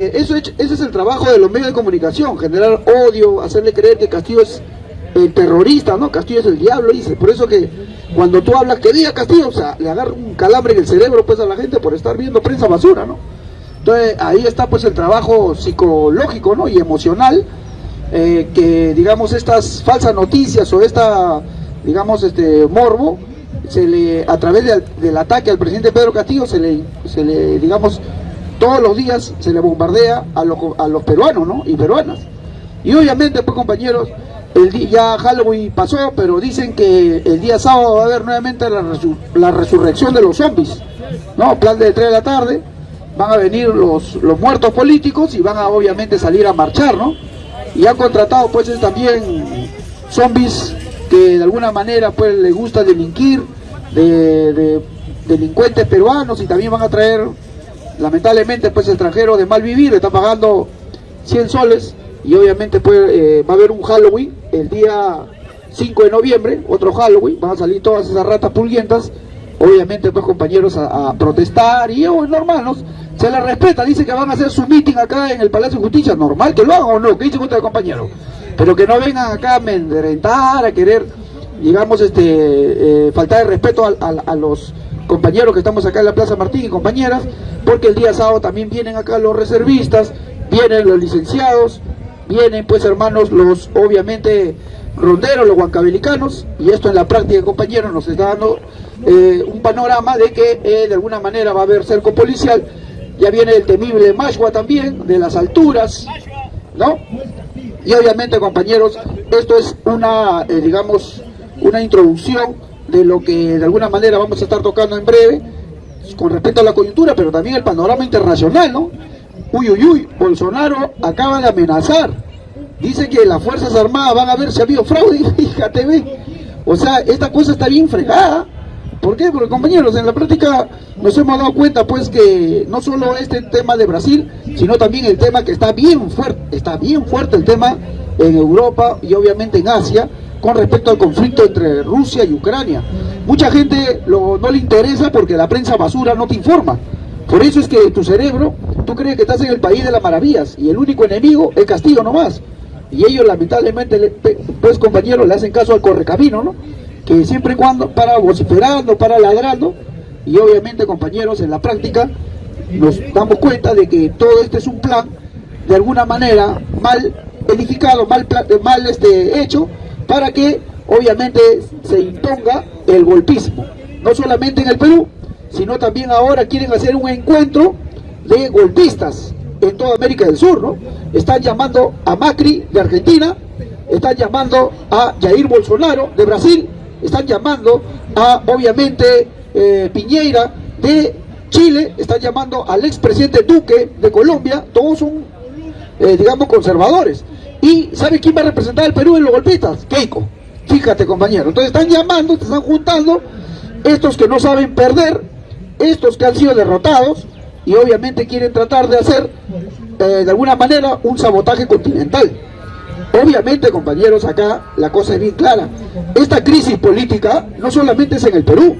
Eso, ese es el trabajo de los medios de comunicación, generar odio, hacerle creer que Castillo es el terrorista, ¿no? Castillo es el diablo, dice. Por eso que cuando tú hablas que diga Castillo, o sea, le agarra un calambre en el cerebro pues a la gente por estar viendo prensa basura, ¿no? Entonces ahí está pues el trabajo psicológico, ¿no? Y emocional, eh, que digamos estas falsas noticias o esta, digamos, este morbo, se le, a través del ataque al presidente Pedro Castillo, se le, se le digamos, todos los días se le bombardea a los, a los peruanos ¿no? y peruanas. Y obviamente, pues compañeros, el día, ya Halloween pasó, pero dicen que el día sábado va a haber nuevamente la, la resurrección de los zombies. ¿no? Plan de 3 de la tarde, van a venir los, los muertos políticos y van a obviamente salir a marchar, ¿no? Y han contratado pues también zombies que de alguna manera pues les gusta delinquir, de, de delincuentes peruanos y también van a traer lamentablemente pues extranjero de mal vivir está pagando 100 soles y obviamente pues eh, va a haber un Halloween el día 5 de noviembre, otro Halloween, van a salir todas esas ratas pulguientas, obviamente pues compañeros a, protestar y oh, normal, ¿no? se les respeta, dice que van a hacer su meeting acá en el Palacio de Justicia, normal que lo hagan o no, ¿qué dice usted compañero? Pero que no vengan acá a amedrentar, a querer, digamos, este, eh, faltar de respeto a los compañeros que estamos acá en la Plaza Martín y compañeras, porque el día sábado también vienen acá los reservistas, vienen los licenciados, vienen pues hermanos los obviamente ronderos, los huancabelicanos, y esto en la práctica compañeros nos está dando eh, un panorama de que eh, de alguna manera va a haber cerco policial, ya viene el temible Mashua también, de las alturas, ¿no? Y obviamente compañeros, esto es una, eh, digamos, una introducción de lo que de alguna manera vamos a estar tocando en breve con respecto a la coyuntura, pero también el panorama internacional, ¿no? Uy, uy, uy, Bolsonaro acaba de amenazar. Dice que las Fuerzas Armadas van a ver si ha habido fraude, fíjate, ve. O sea, esta cosa está bien fregada. ¿Por qué? Porque compañeros, en la práctica nos hemos dado cuenta pues que no solo este tema de Brasil, sino también el tema que está bien fuerte, está bien fuerte el tema en Europa y obviamente en Asia, con respecto al conflicto entre Rusia y Ucrania. Mucha gente no le interesa porque la prensa basura no te informa. Por eso es que tu cerebro, tú crees que estás en el país de las maravillas y el único enemigo es Castillo nomás. Y ellos lamentablemente, pues compañeros, le hacen caso al correcamino, ¿no? Que siempre y cuando para vociferando, para ladrando, y obviamente compañeros, en la práctica nos damos cuenta de que todo este es un plan de alguna manera mal edificado, mal, mal este, hecho, para que obviamente se imponga el golpismo, no solamente en el Perú, sino también ahora quieren hacer un encuentro de golpistas en toda América del Sur, ¿no? Están llamando a Macri de Argentina, están llamando a Jair Bolsonaro de Brasil, están llamando a, obviamente, eh, Piñeira de Chile, están llamando al expresidente Duque de Colombia, todos son, eh, digamos, conservadores. ¿Y sabe quién va a representar al Perú en los golpistas? Keiko. Fíjate, compañero. Entonces están llamando, te están juntando estos que no saben perder, estos que han sido derrotados y obviamente quieren tratar de hacer eh, de alguna manera un sabotaje continental. Obviamente, compañeros, acá la cosa es bien clara. Esta crisis política no solamente es en el Perú,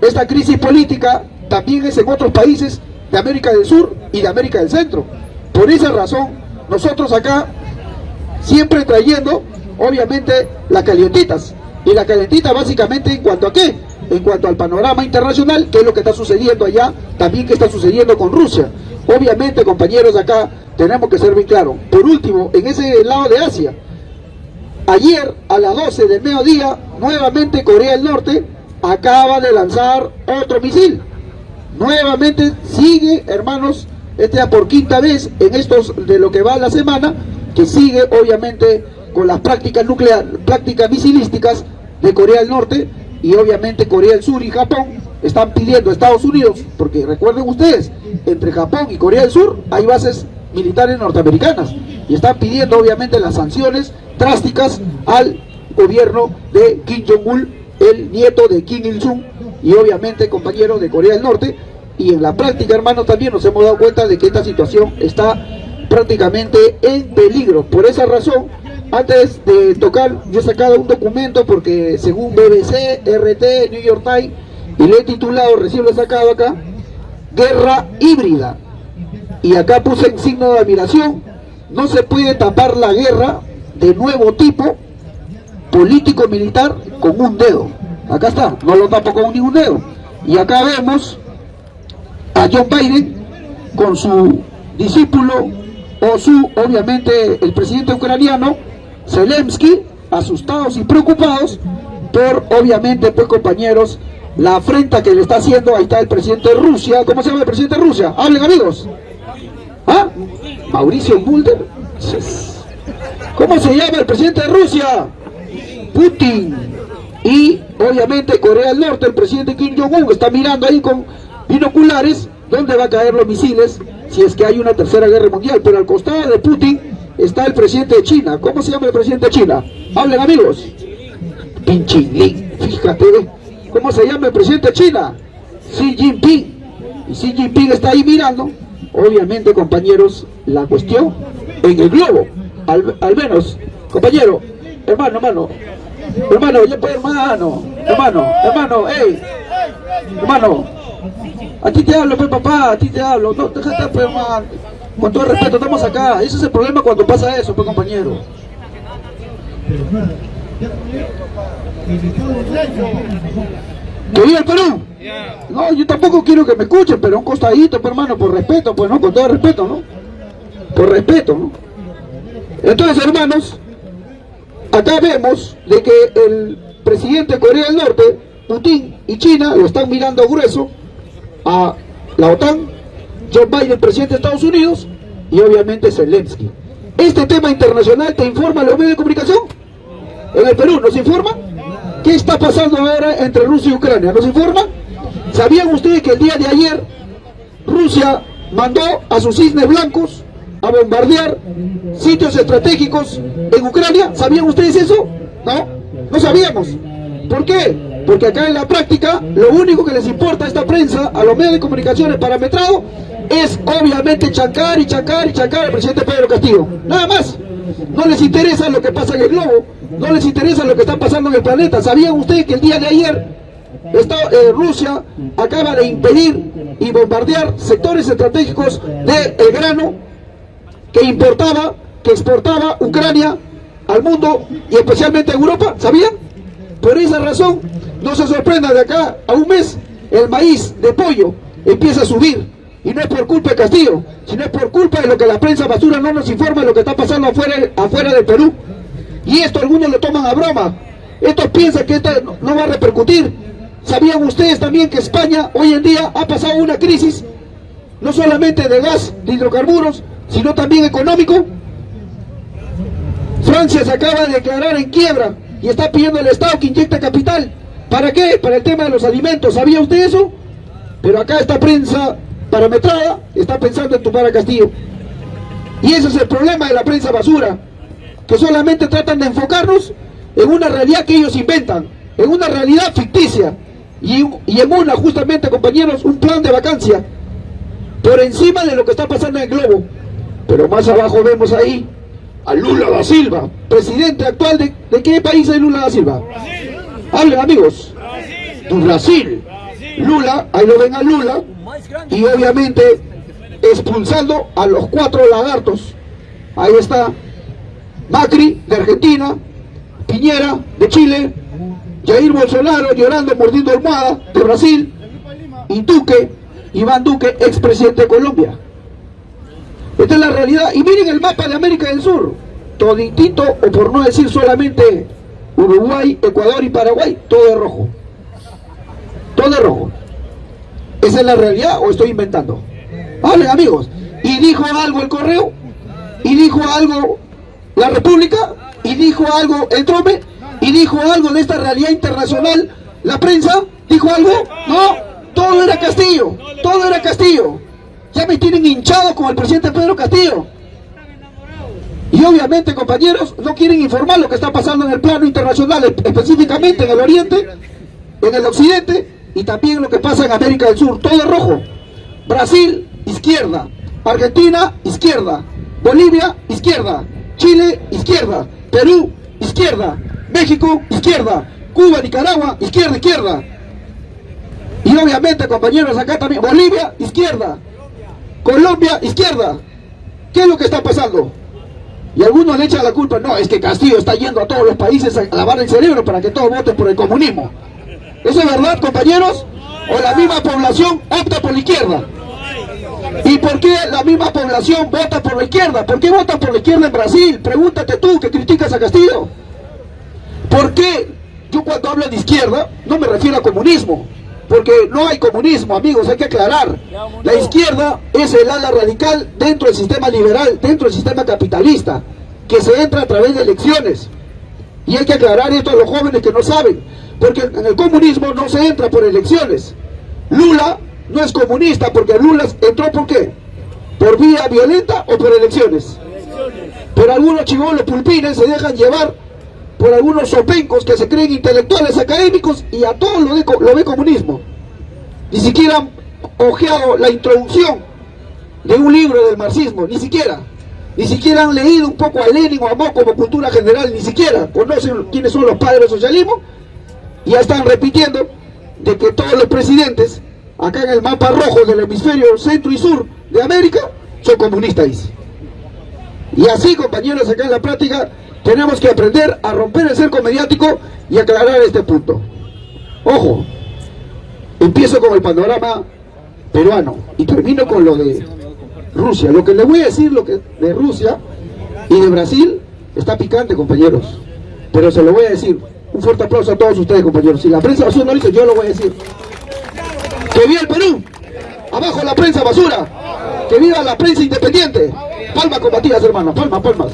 esta crisis política también es en otros países de América del Sur y de América del Centro. Por esa razón, nosotros acá siempre trayendo, obviamente, las calientitas. Y la calientita básicamente en cuanto a qué? En cuanto al panorama internacional, que es lo que está sucediendo allá, también que está sucediendo con Rusia. Obviamente, compañeros, acá tenemos que ser muy claros. Por último, en ese lado de Asia, ayer a las 12 del mediodía, nuevamente Corea del Norte acaba de lanzar otro misil. Nuevamente sigue, hermanos, este por quinta vez en estos de lo que va la semana, que sigue obviamente con las prácticas nucleares, prácticas misilísticas de Corea del Norte y obviamente Corea del Sur y Japón están pidiendo a Estados Unidos, porque recuerden ustedes, entre Japón y Corea del Sur hay bases militares norteamericanas y están pidiendo obviamente las sanciones drásticas al gobierno de Kim Jong-un, el nieto de Kim Il-sung y obviamente compañero de Corea del Norte. Y en la práctica hermanos también nos hemos dado cuenta de que esta situación está prácticamente en peligro. Por esa razón, antes de tocar, yo he sacado un documento porque según BBC, RT, New York Times, y le he titulado, recién lo he sacado acá, Guerra Híbrida. y acá puse en signo de admiración, no se puede tapar la guerra de nuevo tipo político-militar con un dedo. Acá está, no lo tapo con ningún dedo. Y acá vemos a John Biden con su discípulo o su, obviamente, el presidente ucraniano, Zelensky, asustados y preocupados por, obviamente, pues compañeros, la afrenta que le está haciendo, ahí está el presidente de Rusia, ¿cómo se llama el presidente de Rusia? Hablen amigos. ¿Ah? Mauricio Mulder. ¿Cómo se llama el presidente de Rusia? Putin. Y obviamente Corea del Norte, el presidente Kim Jong-un está mirando ahí con binoculares dónde va a caer los misiles si es que hay una tercera guerra mundial. Pero al costado de Putin está el presidente de China. ¿Cómo se llama el presidente de China? Hablen amigos. Pinchín fíjate. ¿Cómo se llama el presidente de China? Xi Jinping. Y Xi Jinping está ahí mirando. Obviamente, compañeros, la cuestión en el globo. Al, menos, compañero, hermano, hermano, hermano, hermano, hermano, hermano, hey, hermano, a ti te hablo, pues papá, a ti te hablo, no, déjate, pues, hermano, con todo respeto, estamos acá, ese es el problema cuando pasa eso, pues, compañero. ¿Que viva el Perú? No, yo tampoco quiero que me escuchen, pero un costadito, pues, hermano, por respeto, pues, ¿no? Con todo respeto, ¿no? Por respeto, ¿no? Entonces, hermanos, acá vemos de que el presidente de Corea del Norte, Putin y China lo están mirando grueso a la OTAN, Joe Biden, presidente de Estados Unidos, y obviamente Zelensky. Este tema internacional te informa los medios de comunicación. En el Perú, ¿nos informa? ¿Qué está pasando ahora entre Rusia y Ucrania? ¿Nos informa? ¿Sabían ustedes que el día de ayer Rusia mandó a sus cisnes blancos a bombardear sitios estratégicos en Ucrania? ¿Sabían ustedes eso? No, no sabíamos. ¿Por qué? Porque acá en la práctica lo único que les importa a esta prensa, a los medios de comunicaciones parametrados, es obviamente chancar y chancar y chancar al presidente Pedro Castillo. Nada más. No les interesa lo que pasa en el globo, no les interesa lo que está pasando en el planeta. ¿Sabían ustedes que el día de ayer eh, Rusia acaba de impedir y bombardear sectores estratégicos del grano que importaba, que exportaba Ucrania al mundo y especialmente a Europa? ¿Sabían? Por esa razón, no se sorprenda de acá a un mes, el maíz de pollo empieza a subir y no es por culpa de Castillo, sino es por culpa de lo que la prensa basura no nos informa de lo que está pasando afuera, del Perú. Y esto algunos lo toman a broma. Estos piensan que esto no va a repercutir. ¿Sabían ustedes también que España hoy en día ha pasado una crisis, no solamente de gas, de hidrocarburos, sino también económico? Francia se acaba de declarar en quiebra y está pidiendo al Estado que inyecte capital. ¿Para qué? Para el tema de los alimentos. ¿Sabía usted eso? Pero acá esta prensa parametrada está pensando en tumbar a Castillo. Y ese es el problema de la prensa basura, que solamente tratan de enfocarnos en una realidad que ellos inventan, en una realidad ficticia, y, y en una, justamente, compañeros, un plan de vacancia, por encima de lo que está pasando en el globo. Pero más abajo vemos ahí a Lula da Silva, presidente actual de, ¿de qué país es Lula da Silva? Hablen amigos, de Brasil. Lula, ahí lo ven a Lula, y obviamente expulsando a los cuatro lagartos. Ahí está Macri de Argentina, Piñera de Chile, Jair Bolsonaro llorando, mordiendo almohada de Brasil, y Duque, Iván Duque, expresidente de Colombia. Esta es la realidad. Y miren el mapa de América del Sur. Toditito, o por no decir solamente Uruguay, Ecuador y Paraguay, todo es rojo. Todo es rojo. ¿Esa es la realidad o estoy inventando? Hablen amigos. ¿Y dijo algo el correo? ¿Y dijo algo la República? ¿Y dijo algo el Trome? ¿Y dijo algo de esta realidad internacional la prensa? ¿Dijo algo? No, todo era Castillo, todo era Castillo. Ya me tienen hinchado con el presidente Pedro Castillo. Y obviamente, compañeros, no quieren informar lo que está pasando en el plano internacional, específicamente en el oriente, en el occidente, y también lo que pasa en América del Sur, todo rojo. Brasil, izquierda. Argentina, izquierda. Bolivia, izquierda. Chile, izquierda. Perú, izquierda. México, izquierda. Cuba, Nicaragua, izquierda, izquierda. Y obviamente, compañeros, acá también, Bolivia, izquierda. Colombia, izquierda. ¿Qué es lo que está pasando? Y algunos le echan la culpa, no, es que Castillo está yendo a todos los países a lavar el cerebro para que todos voten por el comunismo. ¿Eso es verdad, compañeros? ¿O la misma población opta por la izquierda? ¿Y por qué la misma población vota por la izquierda? ¿Por qué vota por la izquierda en Brasil? Pregúntate tú que criticas a Castillo. ¿Por qué yo cuando hablo de izquierda no me refiero a comunismo? Porque no hay comunismo, amigos, hay que aclarar. La izquierda es el ala radical dentro del sistema liberal, dentro del sistema capitalista, que se entra a través de elecciones. Y hay que aclarar esto a los jóvenes que no saben, porque en el comunismo no se entra por elecciones. Lula no es comunista porque Lula entró por qué? ¿Por vía violenta o por elecciones? Pero algunos chivolos pulpines se dejan llevar por algunos sopencos que se creen intelectuales académicos y a todos lo, ve comunismo. Ni siquiera han ojeado la introducción de un libro del marxismo, ni siquiera. Ni siquiera han leído un poco a Lenin o a Mo como cultura general, ni siquiera conocen quiénes son los padres del socialismo y ya están repitiendo de que todos los presidentes acá en el mapa rojo del hemisferio centro y sur de América, son comunistas. Y así, compañeros, acá en la práctica, tenemos que aprender a romper el cerco mediático y aclarar este punto. Ojo, empiezo con el panorama peruano y termino con lo de Rusia. Lo que les voy a decir lo que de Rusia y de Brasil está picante, compañeros. Pero se lo voy a decir. Un fuerte aplauso a todos ustedes, compañeros. Si la prensa basura no lo dice, yo lo voy a decir. ¡Que viva el Perú! ¡Abajo la prensa basura! ¡Que viva la prensa independiente! Palmas combatidas, hermanos, palmas, palmas.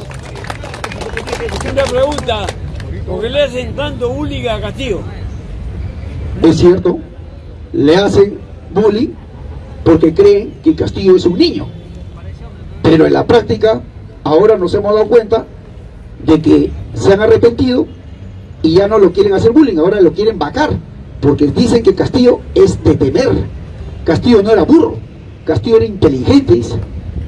Una pregunta, ¿por qué le hacen tanto bullying a Castillo? Es cierto, le hacen bullying porque creen que Castillo es un niño. Pero en la práctica, ahora nos hemos dado cuenta de que se han arrepentido y ya no lo quieren hacer bullying, ahora lo quieren vacar porque dicen que Castillo es de temer. Castillo no era burro, Castillo era inteligente,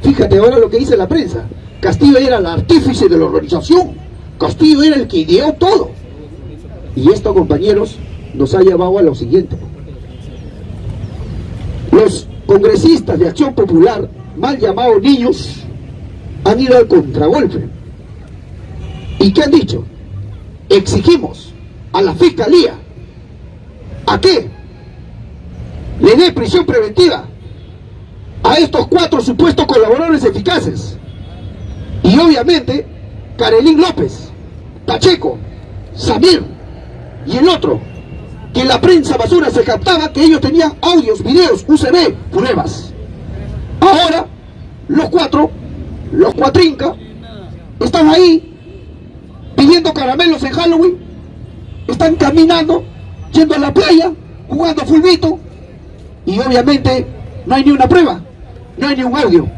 Fíjate ahora lo que dice la prensa. Castillo era el artífice de la organización. Castillo era el que ideó todo. Y esto, compañeros, nos ha llevado a lo siguiente. Los congresistas de Acción Popular, mal llamados niños, han ido al contragolpe. ¿Y qué han dicho? Exigimos a la Fiscalía ¿A qué? Le dé prisión preventiva a estos cuatro supuestos colaboradores eficaces. Y obviamente, Carelín López, Pacheco, Samir y el otro, que la prensa basura se captaba que ellos tenían audios, videos, UCB, pruebas. Ahora, los cuatro, los cuatrinca, están ahí pidiendo caramelos en Halloween, están caminando yendo a la playa, jugando fulbito, y obviamente no hay ni una prueba, no hay ni un audio.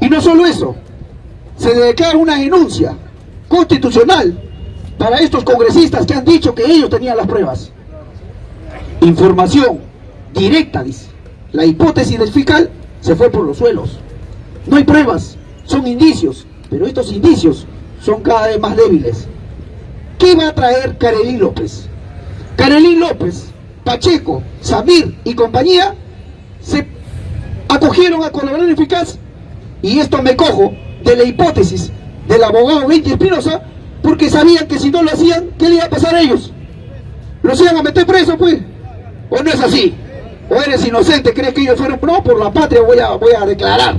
Y no solo eso, se declara una denuncia constitucional para estos congresistas que han dicho que ellos tenían las pruebas. Información directa, dice. La hipótesis del fiscal se fue por los suelos. No hay pruebas, son indicios, pero estos indicios son cada vez más débiles. ¿Qué va a traer Carelí López? Carolín López, Pacheco, Samir y compañía se acogieron a colaborar eficaz y esto me cojo de la hipótesis del abogado Benji Espinosa porque sabían que si no lo hacían, ¿qué le iba a pasar a ellos? ¿Los iban a meter preso pues? ¿O no es así? ¿O eres inocente? ¿Crees que ellos fueron? No, por la patria voy a, voy a declarar.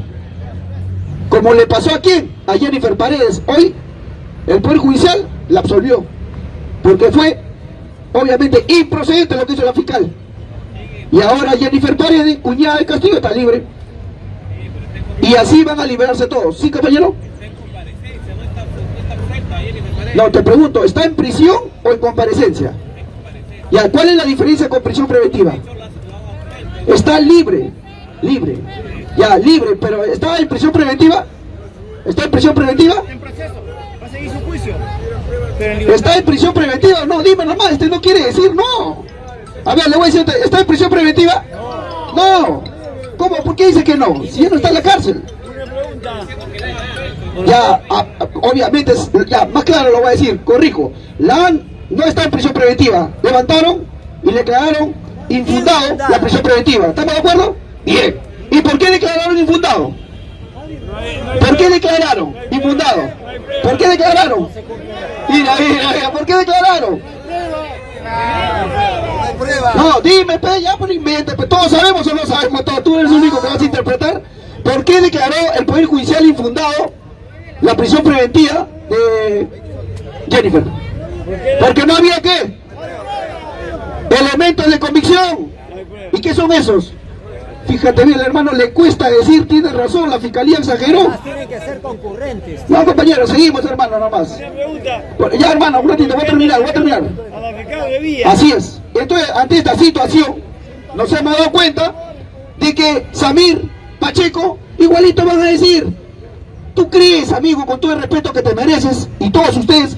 Como le pasó a quién? A Jennifer Paredes. Hoy el Poder Judicial la absolvió. Porque fue obviamente improcedente lo que hizo la fiscal. Y ahora Jennifer Paredes, cuñada de Castillo, está libre. Y así van a liberarse todos. ¿Sí, compañero? No, te pregunto, ¿está en prisión o en comparecencia? Ya, ¿cuál es la diferencia con prisión preventiva? Está libre, libre. Ya, libre, pero ¿está en prisión preventiva? ¿Está en prisión preventiva? En proceso, va a seguir su juicio. ¿Está en prisión preventiva? No, dime nomás, este no quiere decir no. A ver, le voy a decir, ¿está en prisión preventiva? No. ¿Cómo? ¿Por qué dice que no? Si ya no está en la cárcel. Ya, obviamente, ya, más claro lo voy a decir, corrijo. La no está en prisión preventiva. Levantaron y declararon infundado la prisión preventiva. ¿Estamos de acuerdo? Bien. Y ¿Y por qué declararon infundado? ¿Por qué declararon infundado? ¿Por qué declararon? Mira, mira, mira, ¿por qué declararon? No, dime, pe, ya por invente, pues todos sabemos o no sabemos, todos, tú eres el único que vas a interpretar. ¿Por qué declaró el Poder Judicial infundado la prisión preventiva de Jennifer? Porque no había qué? Elementos de convicción. ¿Y qué son esos? Fíjate bien, hermano, le cuesta decir, tiene razón, la fiscalía exageró. Tienen que ser concurrentes. No, compañero, seguimos, hermano, nomás. Ya, hermano, un ratito, voy a terminar, voy a terminar. A la fiscal de Villa. Así es. Entonces, ante esta situación, nos hemos dado cuenta de que Samir, Pacheco, igualito van a decir, ¿tú crees, amigo, con todo el respeto que te mereces, y todos ustedes,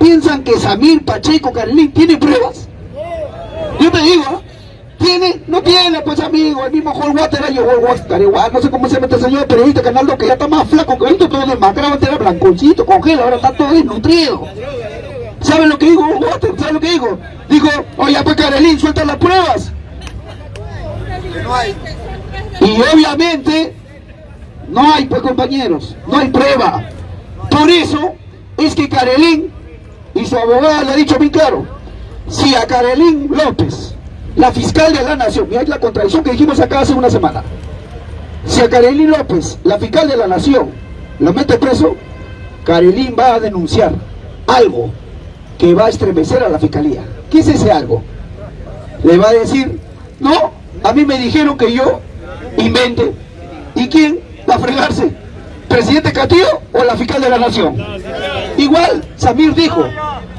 piensan que Samir, Pacheco, Carlín, tienen pruebas? Yo te digo, ¿ah? ¿Tiene? No tiene, pues amigo, el mismo Juan Water, yo Juan Water, igual, no sé cómo se mete el señor periodista Canaldo, que ya está más flaco que ahorita, todo demacrado, antes era blanconcito, congela, ahora está todo desnutrido. ¿Saben lo que dijo Juan Water? ¿Saben lo que dijo? Dijo, oye, pues Carolín, suelta las pruebas. Y obviamente, no hay, pues compañeros, no hay prueba. Por eso es que Carolín y su abogada le ha dicho bien claro, si a Carolín López, la fiscal de la nación, hay la contradicción que dijimos acá hace una semana, si a Carolín López, la fiscal de la nación, lo mete preso, Carolín va a denunciar algo que va a estremecer a la fiscalía. ¿Qué es ese algo? Le va a decir, no, a mí me dijeron que yo invente. ¿Y quién va a fregarse? ¿Presidente Castillo o la fiscal de la nación? Igual, Samir dijo,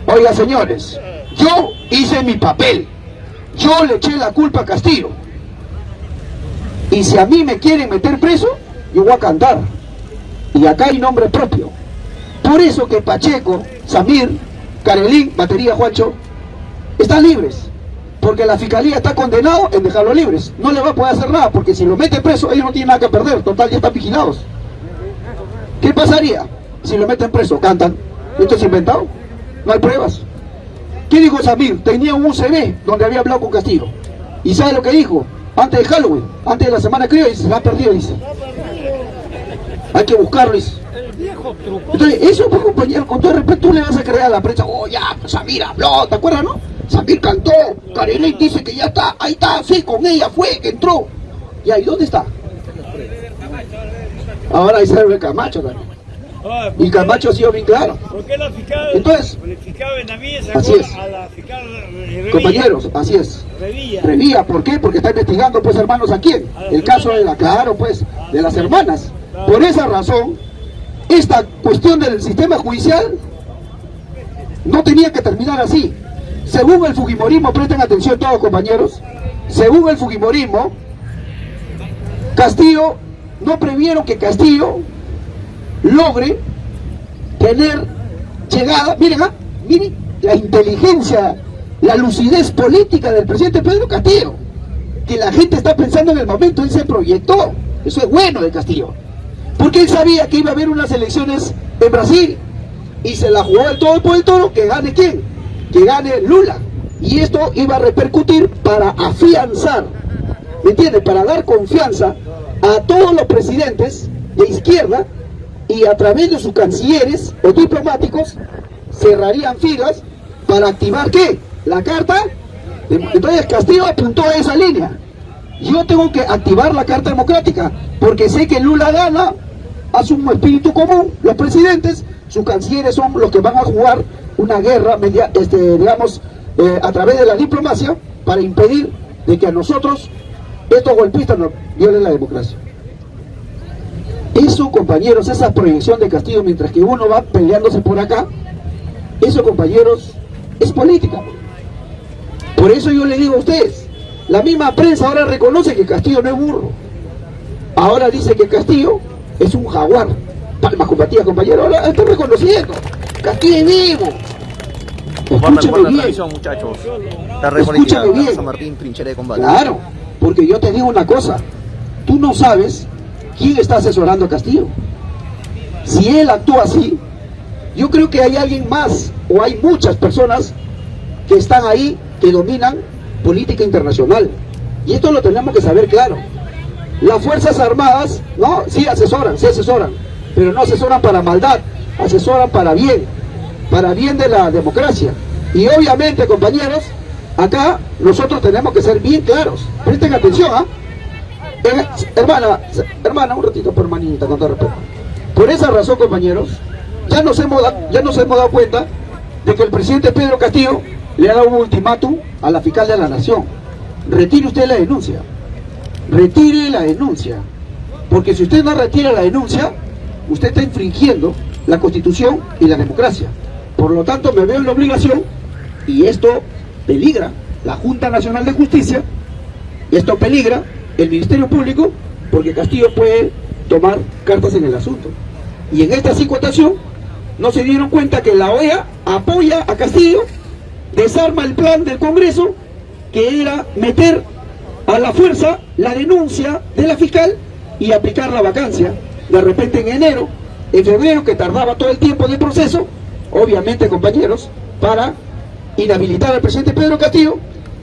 oiga señores, yo hice mi papel, yo le eché la culpa a Castillo. Y si a mí me quieren meter preso, yo voy a cantar. Y acá hay nombre propio. Por eso que Pacheco, Samir, Carelín, Batería Juancho, están libres. Porque la fiscalía está condenado en dejarlo libres. No le va a poder hacer nada, porque si lo mete preso, ellos no tienen nada que perder. Total, ya están vigilados. ¿Qué pasaría si lo meten preso? Cantan. ¿Esto es inventado? No hay pruebas. ¿Qué dijo Samir? Tenía un USB donde había hablado con Castillo. ¿Y sabe lo que dijo? Antes de Halloween, antes de la semana creo, dice, ha perdido, dice. Hay que buscarlo. Entonces, eso, pues, compañero, con todo respeto, tú le vas a creer a la prensa, oh, ya, pues, Samir habló, ¿te acuerdas, no? Samir cantó, Kareley dice que ya está, ahí está, sí, con ella fue, que entró. ¿Y ahí dónde está? Ahora ahí sale Camacho también. Ah, Y Camacho ha sido bien claro. ¿Por qué la fiscal, Entonces, Benavides así es. a la fiscal Revilla? Compañeros, así es. Revilla. Revía, ¿por qué? Porque está investigando, pues, hermanos, ¿a quién? El caso de la, claro, pues, de las hermanas. Por esa razón, esta cuestión del sistema judicial no tenía que terminar así. Según el Fujimorismo, presten atención todos, compañeros, según el Fujimorismo, Castillo, no previeron que Castillo logre tener llegada, miren, ah, miren la inteligencia, la lucidez política del presidente Pedro Castillo, que la gente está pensando en el momento, él se proyectó, eso es bueno de Castillo, porque él sabía que iba a haber unas elecciones en Brasil, y se la jugó el todo por el toro, que gane quién, que gane Lula, y esto iba a repercutir para afianzar, ¿me entiendes?, para dar confianza a todos los presidentes de izquierda y a través de sus cancilleres o diplomáticos cerrarían filas para activar ¿qué? La carta. Entonces Castillo apuntó a esa línea. Yo tengo que activar la carta democrática porque sé que Lula gana, hace un espíritu común, los presidentes, sus cancilleres son los que van a jugar una guerra, media- este, digamos, eh, a través de la diplomacia para impedir de que a nosotros estos golpistas nos violen la democracia. Eso, compañeros, esa proyección de Castillo mientras que uno va peleándose por acá, eso, compañeros, es política. Por eso yo le digo a ustedes, la misma prensa ahora reconoce que Castillo no es burro. Ahora dice que Castillo es un jaguar. Palmas combatidas, compañeros, ahora está reconociendo. Castillo es vivo. Escúchame bien. tradición, muchachos. La reconectiva Escúchame bien. Martín, trinchera de combate. Claro, porque yo te digo una cosa, tú no sabes quién está asesorando a Castillo. Si él actúa así, yo creo que hay alguien más o hay muchas personas que están ahí que dominan política internacional. Y esto lo tenemos que saber claro. las Fuerzas Armadas, ¿no? Sí asesoran, sí asesoran, pero no asesoran para maldad, asesoran para bien, para bien de la democracia. Y obviamente, compañeros, acá nosotros tenemos que ser bien claros. Presten atención, ¿ah? Hermana, hermana, un ratito por hermanita, con todo respeto. Por esa razón, compañeros, ya nos hemos, ya nos hemos dado cuenta de que el presidente Pedro Castillo le ha dado un ultimátum a la fiscal de la Nación. Retire usted la denuncia. Retire la denuncia. Porque si usted no retira la denuncia, usted está infringiendo la Constitución y la democracia. Por lo tanto, me veo en la obligación, y esto peligra la Junta Nacional de Justicia, y esto peligra el Ministerio Público, porque Castillo puede tomar cartas en el asunto. Y en esta situación no se dieron cuenta que la OEA apoya a Castillo, desarma el plan del Congreso, que era meter a la fuerza la denuncia de la fiscal y aplicar la vacancia. De repente en enero, en febrero, que tardaba todo el tiempo del proceso, obviamente compañeros, para inhabilitar al presidente Pedro Castillo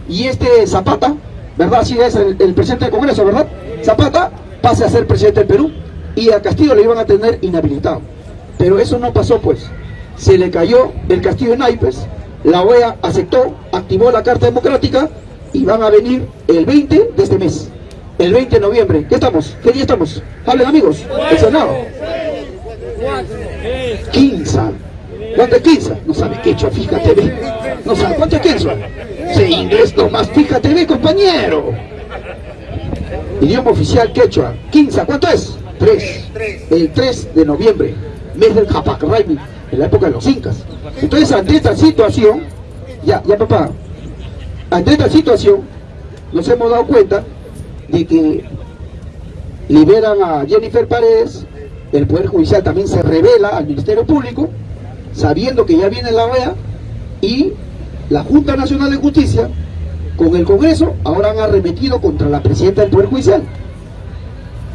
y este Zapata, ¿verdad? Así es el, el presidente del Congreso, ¿verdad? Zapata pase a ser presidente del Perú y a Castillo le iban a tener inhabilitado. Pero eso no pasó pues. Se le cayó el castillo de naipes, la OEA aceptó, activó la Carta Democrática y van a venir el 20 de este mes. El 20 de noviembre. ¿Qué estamos? ¿Qué día estamos? Hablen amigos. El Senado. 15. ¿Cuánto es 15? No sabe quechua, fíjate, ve. No sabe cuánto es 15. Se inglés nomás, fíjate, ve, compañero. Idioma oficial quechua. 15, ¿cuánto es? 3. El 3 de noviembre, mes del Japacraimi, en la época de los incas. Entonces, ante esta situación, ya, ya papá, ante esta situación, nos hemos dado cuenta de que liberan a Jennifer Paredes, el Poder Judicial también se revela al Ministerio Público, sabiendo que ya viene la OEA, y la Junta Nacional de Justicia, con el Congreso, ahora han arremetido contra la Presidenta del Poder Judicial.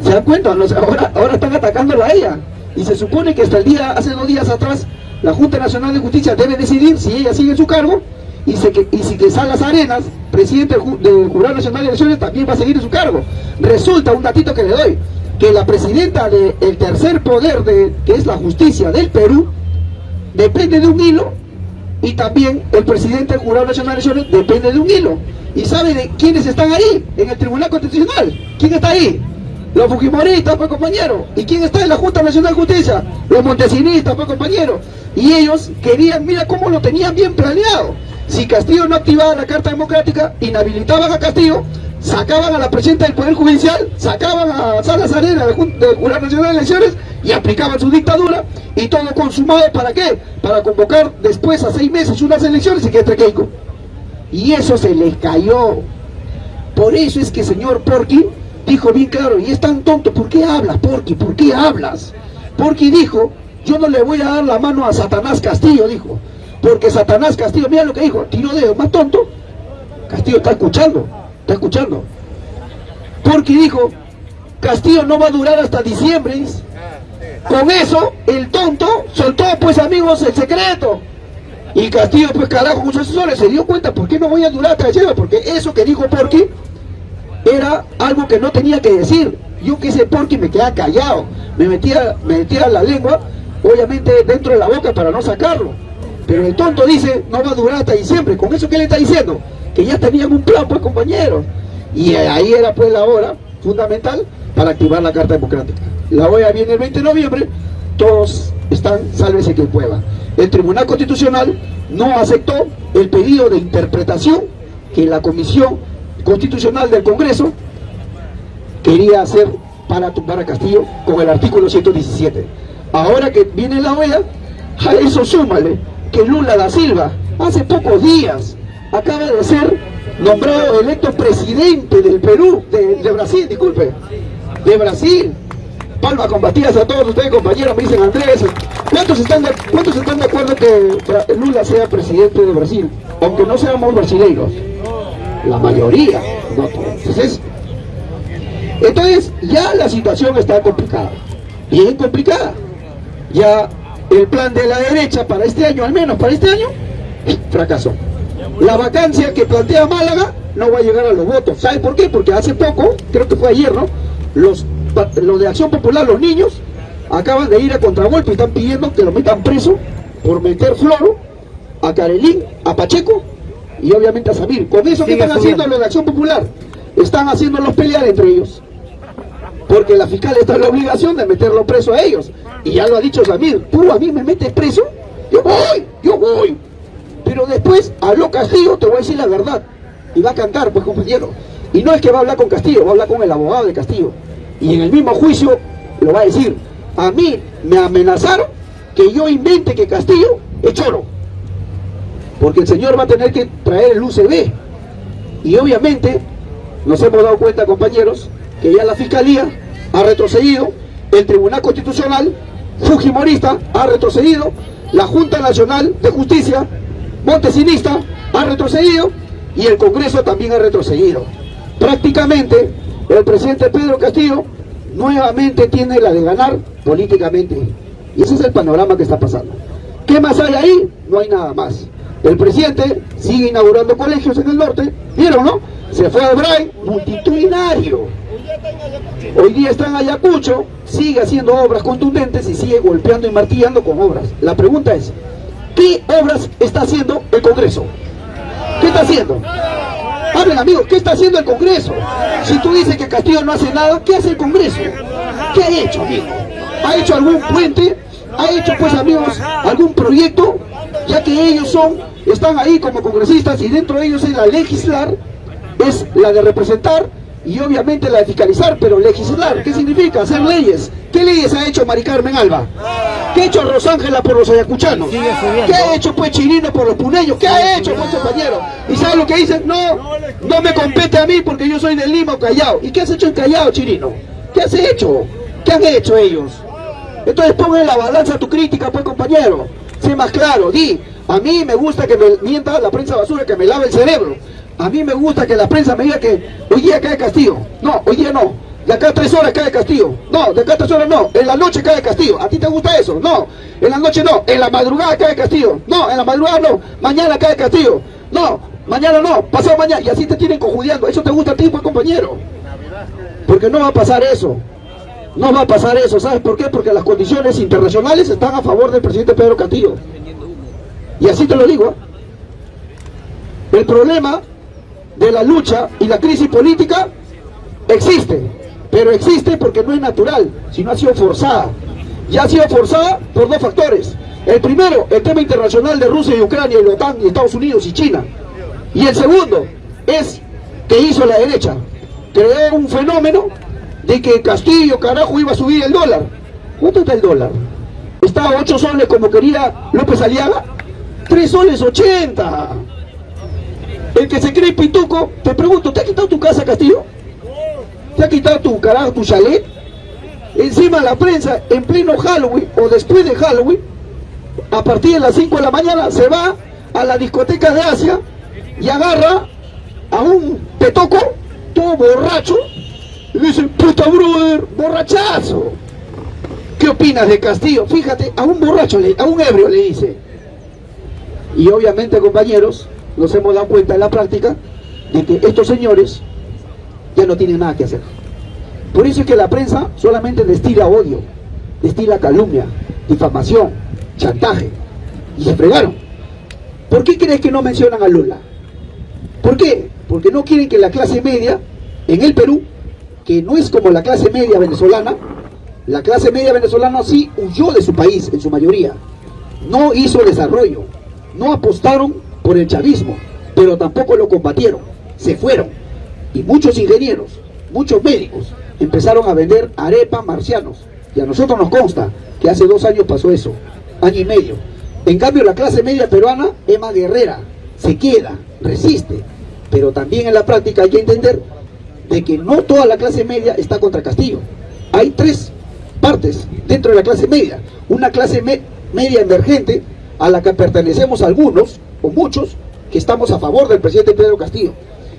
¿Se dan cuenta? Ahora, ahora están atacándola a ella. Y se supone que hasta el día, hace dos días atrás, la Junta Nacional de Justicia debe decidir si ella sigue en su cargo y, se que, y si que Salas Arenas, presidente del Jurado Nacional de Elecciones, también va a seguir en su cargo. Resulta, un datito que le doy, que la presidenta del tercer poder, de, que es la justicia del Perú, depende de un hilo y también el presidente del Jurado Nacional de Elecciones depende de un hilo. ¿Y sabe de quiénes están ahí en el Tribunal Constitucional? ¿Quién está ahí? Los Fujimoristas, pues compañero. ¿Y quién está en la Junta Nacional de Justicia? Los Montesinistas, pues compañero. Y ellos querían, mira cómo lo tenían bien planeado. Si Castillo no activaba la Carta Democrática, inhabilitaban a Castillo, sacaban a la presidenta del Poder Judicial, sacaban a Salas Arena del Jurado Nacional de Elecciones y aplicaban su dictadura y todo consumado para qué? Para convocar después a seis meses unas elecciones y que entre. Y eso se les cayó. Por eso es que señor Porky dijo bien claro, y es tan tonto, ¿por qué hablas, Porky? ¿Por qué hablas? Porky dijo, yo no le voy a dar la mano a Satanás Castillo, dijo. Porque Satanás Castillo, mira lo que dijo, tiró dedo, más tonto. Castillo está escuchando, está escuchando. Porky dijo, Castillo no va a durar hasta diciembre. Con eso, el tonto soltó, pues amigos, el secreto. Y Castillo, pues carajo, con sus asesores se dio cuenta, ¿por qué no voy a durar hasta diciembre? Porque eso que dijo Porky era algo que no tenía que decir. Yo que ese Porky me quedaba callado, me metía, me metía la lengua, obviamente dentro de la boca para no sacarlo. Pero el tonto dice, no va a durar hasta diciembre. ¿Con eso qué le está diciendo? Que ya tenían un plan, pues compañeros. Y ahí era pues la hora fundamental para activar la Carta Democrática. La OEA viene el 20 de noviembre, todos están, sálvese que pueda. El Tribunal Constitucional no aceptó el pedido de interpretación que la Comisión Constitucional del Congreso quería hacer para tumbar a Castillo con el artículo 117. Ahora que viene la OEA, a eso súmale que Lula da Silva, hace pocos días, acaba de ser nombrado electo presidente del Perú, de, Brasil, disculpe, de Brasil. Palma con Batías a todos ustedes compañeros, me dicen Andrés, ¿cuántos están de, cuántos están de acuerdo que Lula sea presidente de Brasil? Aunque no seamos brasileiros, la mayoría, no todos. Entonces, entonces, ya la situación está complicada, bien complicada. Ya el plan de la derecha para este año, al menos para este año, fracasó. La vacancia que plantea Málaga no va a llegar a los votos. ¿Sabe por qué? Porque hace poco, creo que fue ayer, ¿no? los, los de Acción Popular, los niños, acaban de ir a contragolpe y están pidiendo que lo metan preso por meter floro a Carelín, a Pacheco y obviamente a Samir. Con eso que están haciendo los de Acción Popular, están haciéndolos pelear entre ellos. Porque la fiscal está en la obligación de meterlo preso a ellos. Y ya lo ha dicho Samir, tú a mí me metes preso, yo voy, yo voy. Pero después habló Castillo, te voy a decir la verdad. Y va a cantar, pues compañero. Y no es que va a hablar con Castillo, va a hablar con el abogado de Castillo. Y en el mismo juicio lo va a decir. A mí me amenazaron que yo invente que Castillo es choro. Porque el señor va a tener que traer el UCB. Y obviamente nos hemos dado cuenta, compañeros, que ya la Fiscalía ha retrocedido, el Tribunal Constitucional Fujimorista ha retrocedido, la Junta Nacional de Justicia Montesinista ha retrocedido y el Congreso también ha retrocedido. Prácticamente el presidente Pedro Castillo nuevamente tiene la de ganar políticamente. Y ese es el panorama que está pasando. ¿Qué más hay ahí? No hay nada más. El presidente sigue inaugurando colegios en el norte, ¿vieron, no? Se fue a Bray, multitudinario. Hoy día está en Ayacucho, sigue haciendo obras contundentes y sigue golpeando y martillando con obras. La pregunta es, ¿qué obras está haciendo el Congreso? ¿Qué está haciendo? Hablen amigos, ¿qué está haciendo el Congreso? Si tú dices que Castillo no hace nada, ¿qué hace el Congreso? ¿Qué ha hecho, amigo? ¿Ha hecho algún puente? ¿Ha hecho, pues amigos, algún proyecto? Ya que ellos son, están ahí como congresistas y dentro de ellos es la legislar, es la de representar y obviamente la de fiscalizar, pero legislar, ¿qué significa? Hacer leyes. ¿Qué leyes ha hecho Mari Carmen Alba? ¿Qué ha hecho Rosángela por los ayacuchanos? ¿Qué ha hecho pues Chirino por los puneños? ¿Qué ha hecho pues compañero? ¿Y sabe lo que dicen? No, no me compete a mí porque yo soy de Lima o Callao. ¿Y qué has hecho en Callao, Chirino? ¿Qué has hecho? ¿Qué han hecho ellos? Entonces pongan en la balanza tu crítica, pues compañero. Sé más claro, di, a mí me gusta que me mienta la prensa basura, que me lave el cerebro. A mí me gusta que la prensa me diga que hoy día cae Castillo. No, hoy día no. De acá a tres horas cae Castillo. No, de acá a tres horas no. En la noche cae Castillo. ¿A ti te gusta eso? No. En la noche no. En la madrugada cae Castillo. No, en la madrugada no. Mañana cae Castillo. No, mañana no. Pasado mañana. Y así te tienen conjudiando. ¿Eso te gusta a ti, pues, compañero? Porque no va a pasar eso. No va a pasar eso. ¿Sabes por qué? Porque las condiciones internacionales están a favor del presidente Pedro Castillo. Y así te lo digo. El problema de la lucha y la crisis política existe, pero existe porque no es natural, sino ha sido forzada. Ya ha sido forzada por dos factores. El primero, el tema internacional de Rusia y Ucrania y la OTAN y Estados Unidos y China. Y el segundo es que hizo la derecha. Creó un fenómeno de que Castillo, carajo, iba a subir el dólar. ¿Cuánto está el dólar? ¿Está a 8 soles como quería López Aliaga? 3 soles 80. El que se cree pituco, te pregunto, ¿te ha quitado tu casa, Castillo? ¿Te ha quitado tu carajo, tu chalet? Encima la prensa, en pleno Halloween o después de Halloween, a partir de las 5 de la mañana, se va a la discoteca de Asia y agarra a un petoco, todo borracho, y dice, puta brother, borrachazo. ¿Qué opinas de Castillo? Fíjate, a un borracho, a un ebrio le dice. Y obviamente, compañeros, nos hemos dado cuenta en la práctica de que estos señores ya no tienen nada que hacer. Por eso es que la prensa solamente destila odio, destila calumnia, difamación, chantaje. Y se fregaron. ¿Por qué crees que no mencionan a Lula? ¿Por qué? Porque no quieren que la clase media en el Perú, que no es como la clase media venezolana, la clase media venezolana sí huyó de su país en su mayoría. No hizo desarrollo. No apostaron por el chavismo, pero tampoco lo combatieron, se fueron. Y muchos ingenieros, muchos médicos, empezaron a vender arepa marcianos. Y a nosotros nos consta que hace dos años pasó eso, año y medio. En cambio la clase media peruana es más guerrera, se queda, resiste. Pero también en la práctica hay que entender de que no toda la clase media está contra Castillo. Hay tres partes dentro de la clase media. Una clase media emergente a la que pertenecemos algunos, o muchos, que estamos a favor del presidente Pedro Castillo,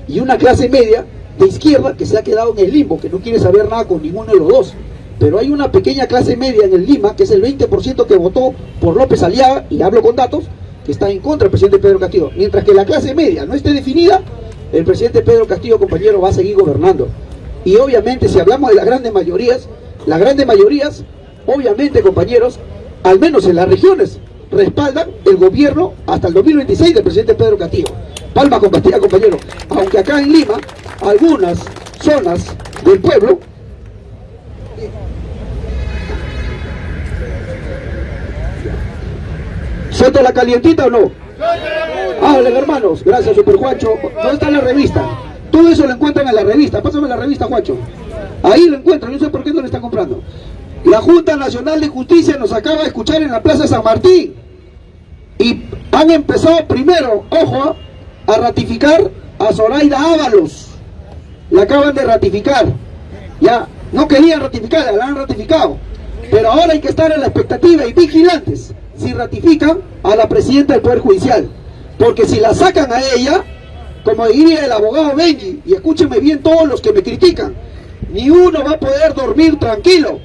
y una clase media de izquierda que se ha quedado en el limbo, que no quiere saber nada con ninguno de los dos. Pero hay una pequeña clase media en el Lima, que es el 20% que votó por López Aliaga, y hablo con datos, que está en contra del presidente Pedro Castillo. Mientras que la clase media no esté definida, el presidente Pedro Castillo, compañero, va a seguir gobernando. Y obviamente si hablamos de las grandes mayorías, las grandes mayorías, obviamente compañeros, al menos en las regiones, respaldan el gobierno hasta el 2026 del presidente Pedro Castillo. Palma compartida, compañero. Aunque acá en Lima, algunas zonas del pueblo ¿Suelto la calientita o no? Hablen hermanos, gracias Super Juancho. ¿Dónde está la revista? Todo eso lo encuentran en la revista. Pásame la revista, Juancho. Ahí lo encuentran, no sé por qué no lo están comprando. La Junta Nacional de Justicia nos acaba de escuchar en la Plaza San Martín. Y han empezado primero, ojo, a ratificar a Zoraida Ábalos. La acaban de ratificar. Ya, no querían ratificarla, la han ratificado. Pero ahora hay que estar en la expectativa y vigilantes si ratifican a la presidenta del Poder Judicial. Porque si la sacan a ella, como diría el abogado Benji, y escúchenme bien todos los que me critican, ni uno va a poder dormir tranquilo.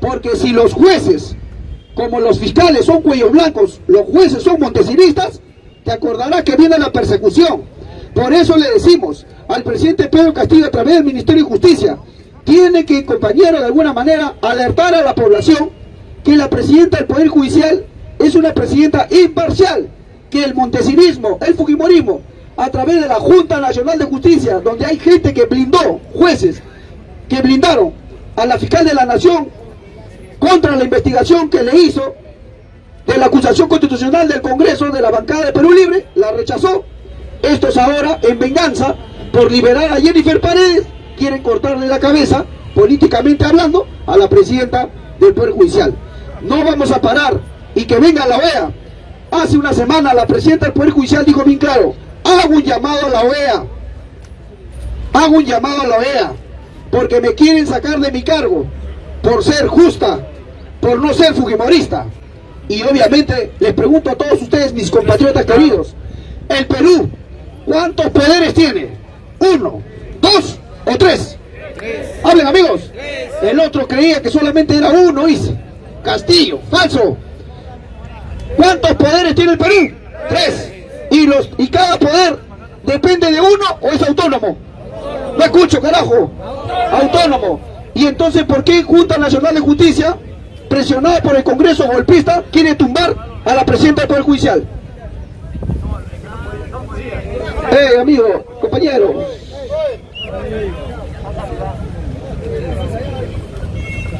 Porque si los jueces, como los fiscales son cuellos blancos, los jueces son montesinistas, te acordarás que viene la persecución. Por eso le decimos al presidente Pedro Castillo a través del Ministerio de Justicia, tiene que, compañero, de alguna manera, alertar a la población que la presidenta del Poder Judicial es una presidenta imparcial, que el montesinismo, el fujimorismo, a través de la Junta Nacional de Justicia, donde hay gente que blindó, jueces, que blindaron a la fiscal de la Nación contra la investigación que le hizo de la acusación constitucional del Congreso de la bancada de Perú Libre, la rechazó. Estos ahora, en venganza, por liberar a Jennifer Paredes, quieren cortarle la cabeza, políticamente hablando, a la presidenta del Poder Judicial. No vamos a parar y que venga la OEA. Hace una semana la presidenta del Poder Judicial dijo bien claro, hago un llamado a la OEA, hago un llamado a la OEA, porque me quieren sacar de mi cargo, por ser justa, por no ser fujimorista. Y obviamente les pregunto a todos ustedes, mis compatriotas queridos, el Perú, ¿cuántos poderes tiene? ¿Uno, dos o tres? Hablen amigos. El otro creía que solamente era uno, dice. Castillo, falso. ¿Cuántos poderes tiene el Perú? Tres. Y, los, y cada poder depende de uno o es autónomo. No escucho, carajo. Autónomo. Y entonces, ¿por qué Junta Nacional de Justicia, presionada por el Congreso golpista, quiere tumbar a la presidenta del Poder Judicial? Eh, amigo, compañero.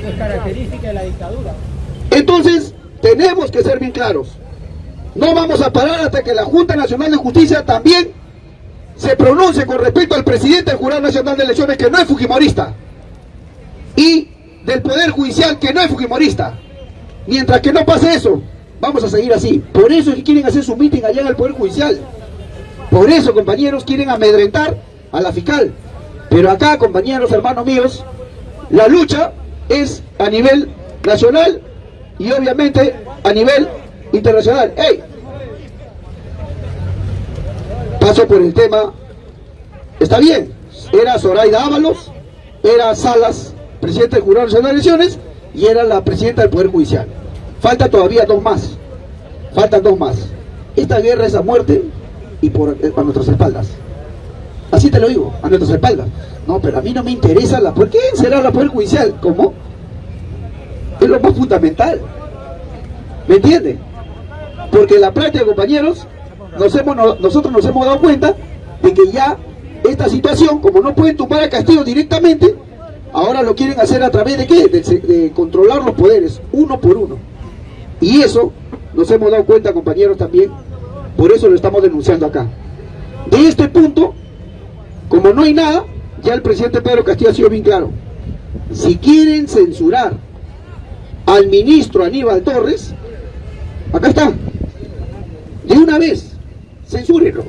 Es característica de la dictadura. Entonces, tenemos que ser bien claros. No vamos a parar hasta que la Junta Nacional de Justicia también se pronuncie con respecto al presidente del Jurado Nacional de Elecciones que no es fujimorista y del Poder Judicial que no es fujimorista. Mientras que no pase eso, vamos a seguir así. Por eso es que quieren hacer su meeting allá en el Poder Judicial. Por eso, compañeros, quieren amedrentar a la fiscal. Pero acá, compañeros, hermanos míos, la lucha es a nivel nacional y obviamente a nivel internacional. ¡Ey! Paso por el tema. Está bien, era Zoraida Ábalos, era Salas, presidente del Jurado Nacional de Elecciones, y era la presidenta del Poder Judicial. Falta todavía dos más. Faltan dos más. Esta guerra es a muerte y por, eh, a nuestras espaldas. Así te lo digo, a nuestras espaldas. No, pero a mí no me interesa la... ¿Por qué será la Poder Judicial? ¿Cómo? Es lo más fundamental. ¿Me entiende? Porque la práctica, compañeros, nos hemos, no- nosotros nos hemos dado cuenta de que ya esta situación, como no pueden tumbar a Castillo directamente, ahora lo quieren hacer a través de qué? De, de controlar los poderes, uno por uno. Y eso nos hemos dado cuenta, compañeros, también. Por eso lo estamos denunciando acá. De este punto, como no hay nada, ya el presidente Pedro Castillo ha sido bien claro. Si quieren censurar al ministro Aníbal Torres, acá está. De una vez, censúrenlo.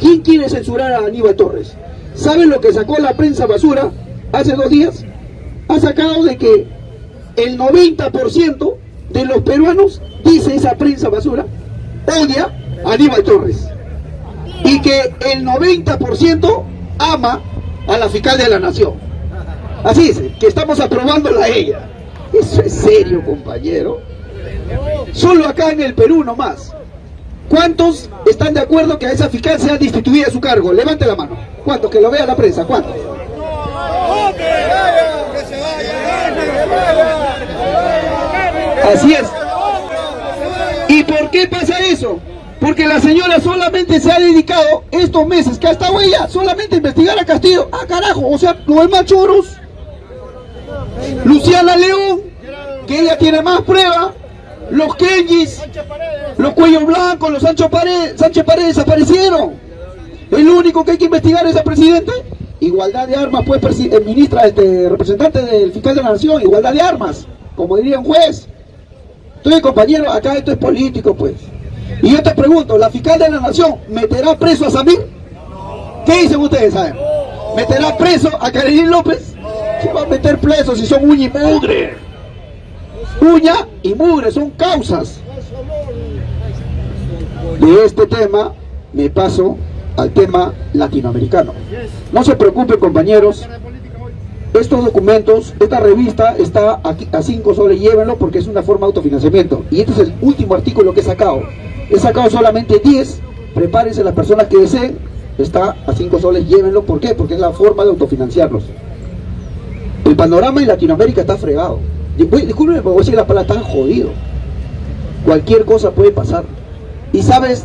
¿Quién quiere censurar a Aníbal Torres? ¿Saben lo que sacó la prensa basura hace dos días? Ha sacado de que el 90% de los peruanos, dice esa prensa basura, odia a Aníbal Torres. Y que el 90% ama a la fiscal de la nación. Así es, que estamos aprobándola a ella. Eso es serio, compañero. Solo acá en el Perú nomás. ¿Cuántos están de acuerdo que a esa fiscal sea destituida de su cargo? Levante la mano. ¿Cuántos? Que lo vea la prensa. ¿Cuántos? Así es. ¿Y por qué pasa eso? Porque la señora solamente se ha dedicado estos meses que ha estado ella solamente a investigar a Castillo. Ah, carajo, o sea, los demás choros. Luciana León, que ella tiene más pruebas. Los Kenjis, los Cuellos Blancos, los Sancho Paredes, Sánchez Paredes desaparecieron. El único que hay que investigar es el presidente. Igualdad de armas, pues, eh, ministra, este, representante del fiscal de la nación, igualdad de armas, como diría un juez. Entonces, compañero, acá esto es político, pues. Y yo te pregunto, ¿la fiscal de la nación meterá preso a Samir? ¿Qué dicen ustedes, saben? ¿Meterá preso a Karenín López? ¿Qué va a meter preso si son uña y mugre? Uña y mugre, son causas. De este tema me paso al tema latinoamericano. No se preocupen, compañeros. Estos documentos, esta revista está aquí a 5 soles, llévenlo porque es una forma de autofinanciamiento. Y este es el último artículo que he sacado. He sacado solamente 10, prepárense las personas que deseen, está a 5 soles, llévenlo. ¿Por qué? Porque es la forma de autofinanciarlos. El panorama en Latinoamérica está fregado. Discúlpenme, pero voy a decir la palabra, tan jodido. Cualquier cosa puede pasar. ¿Y sabes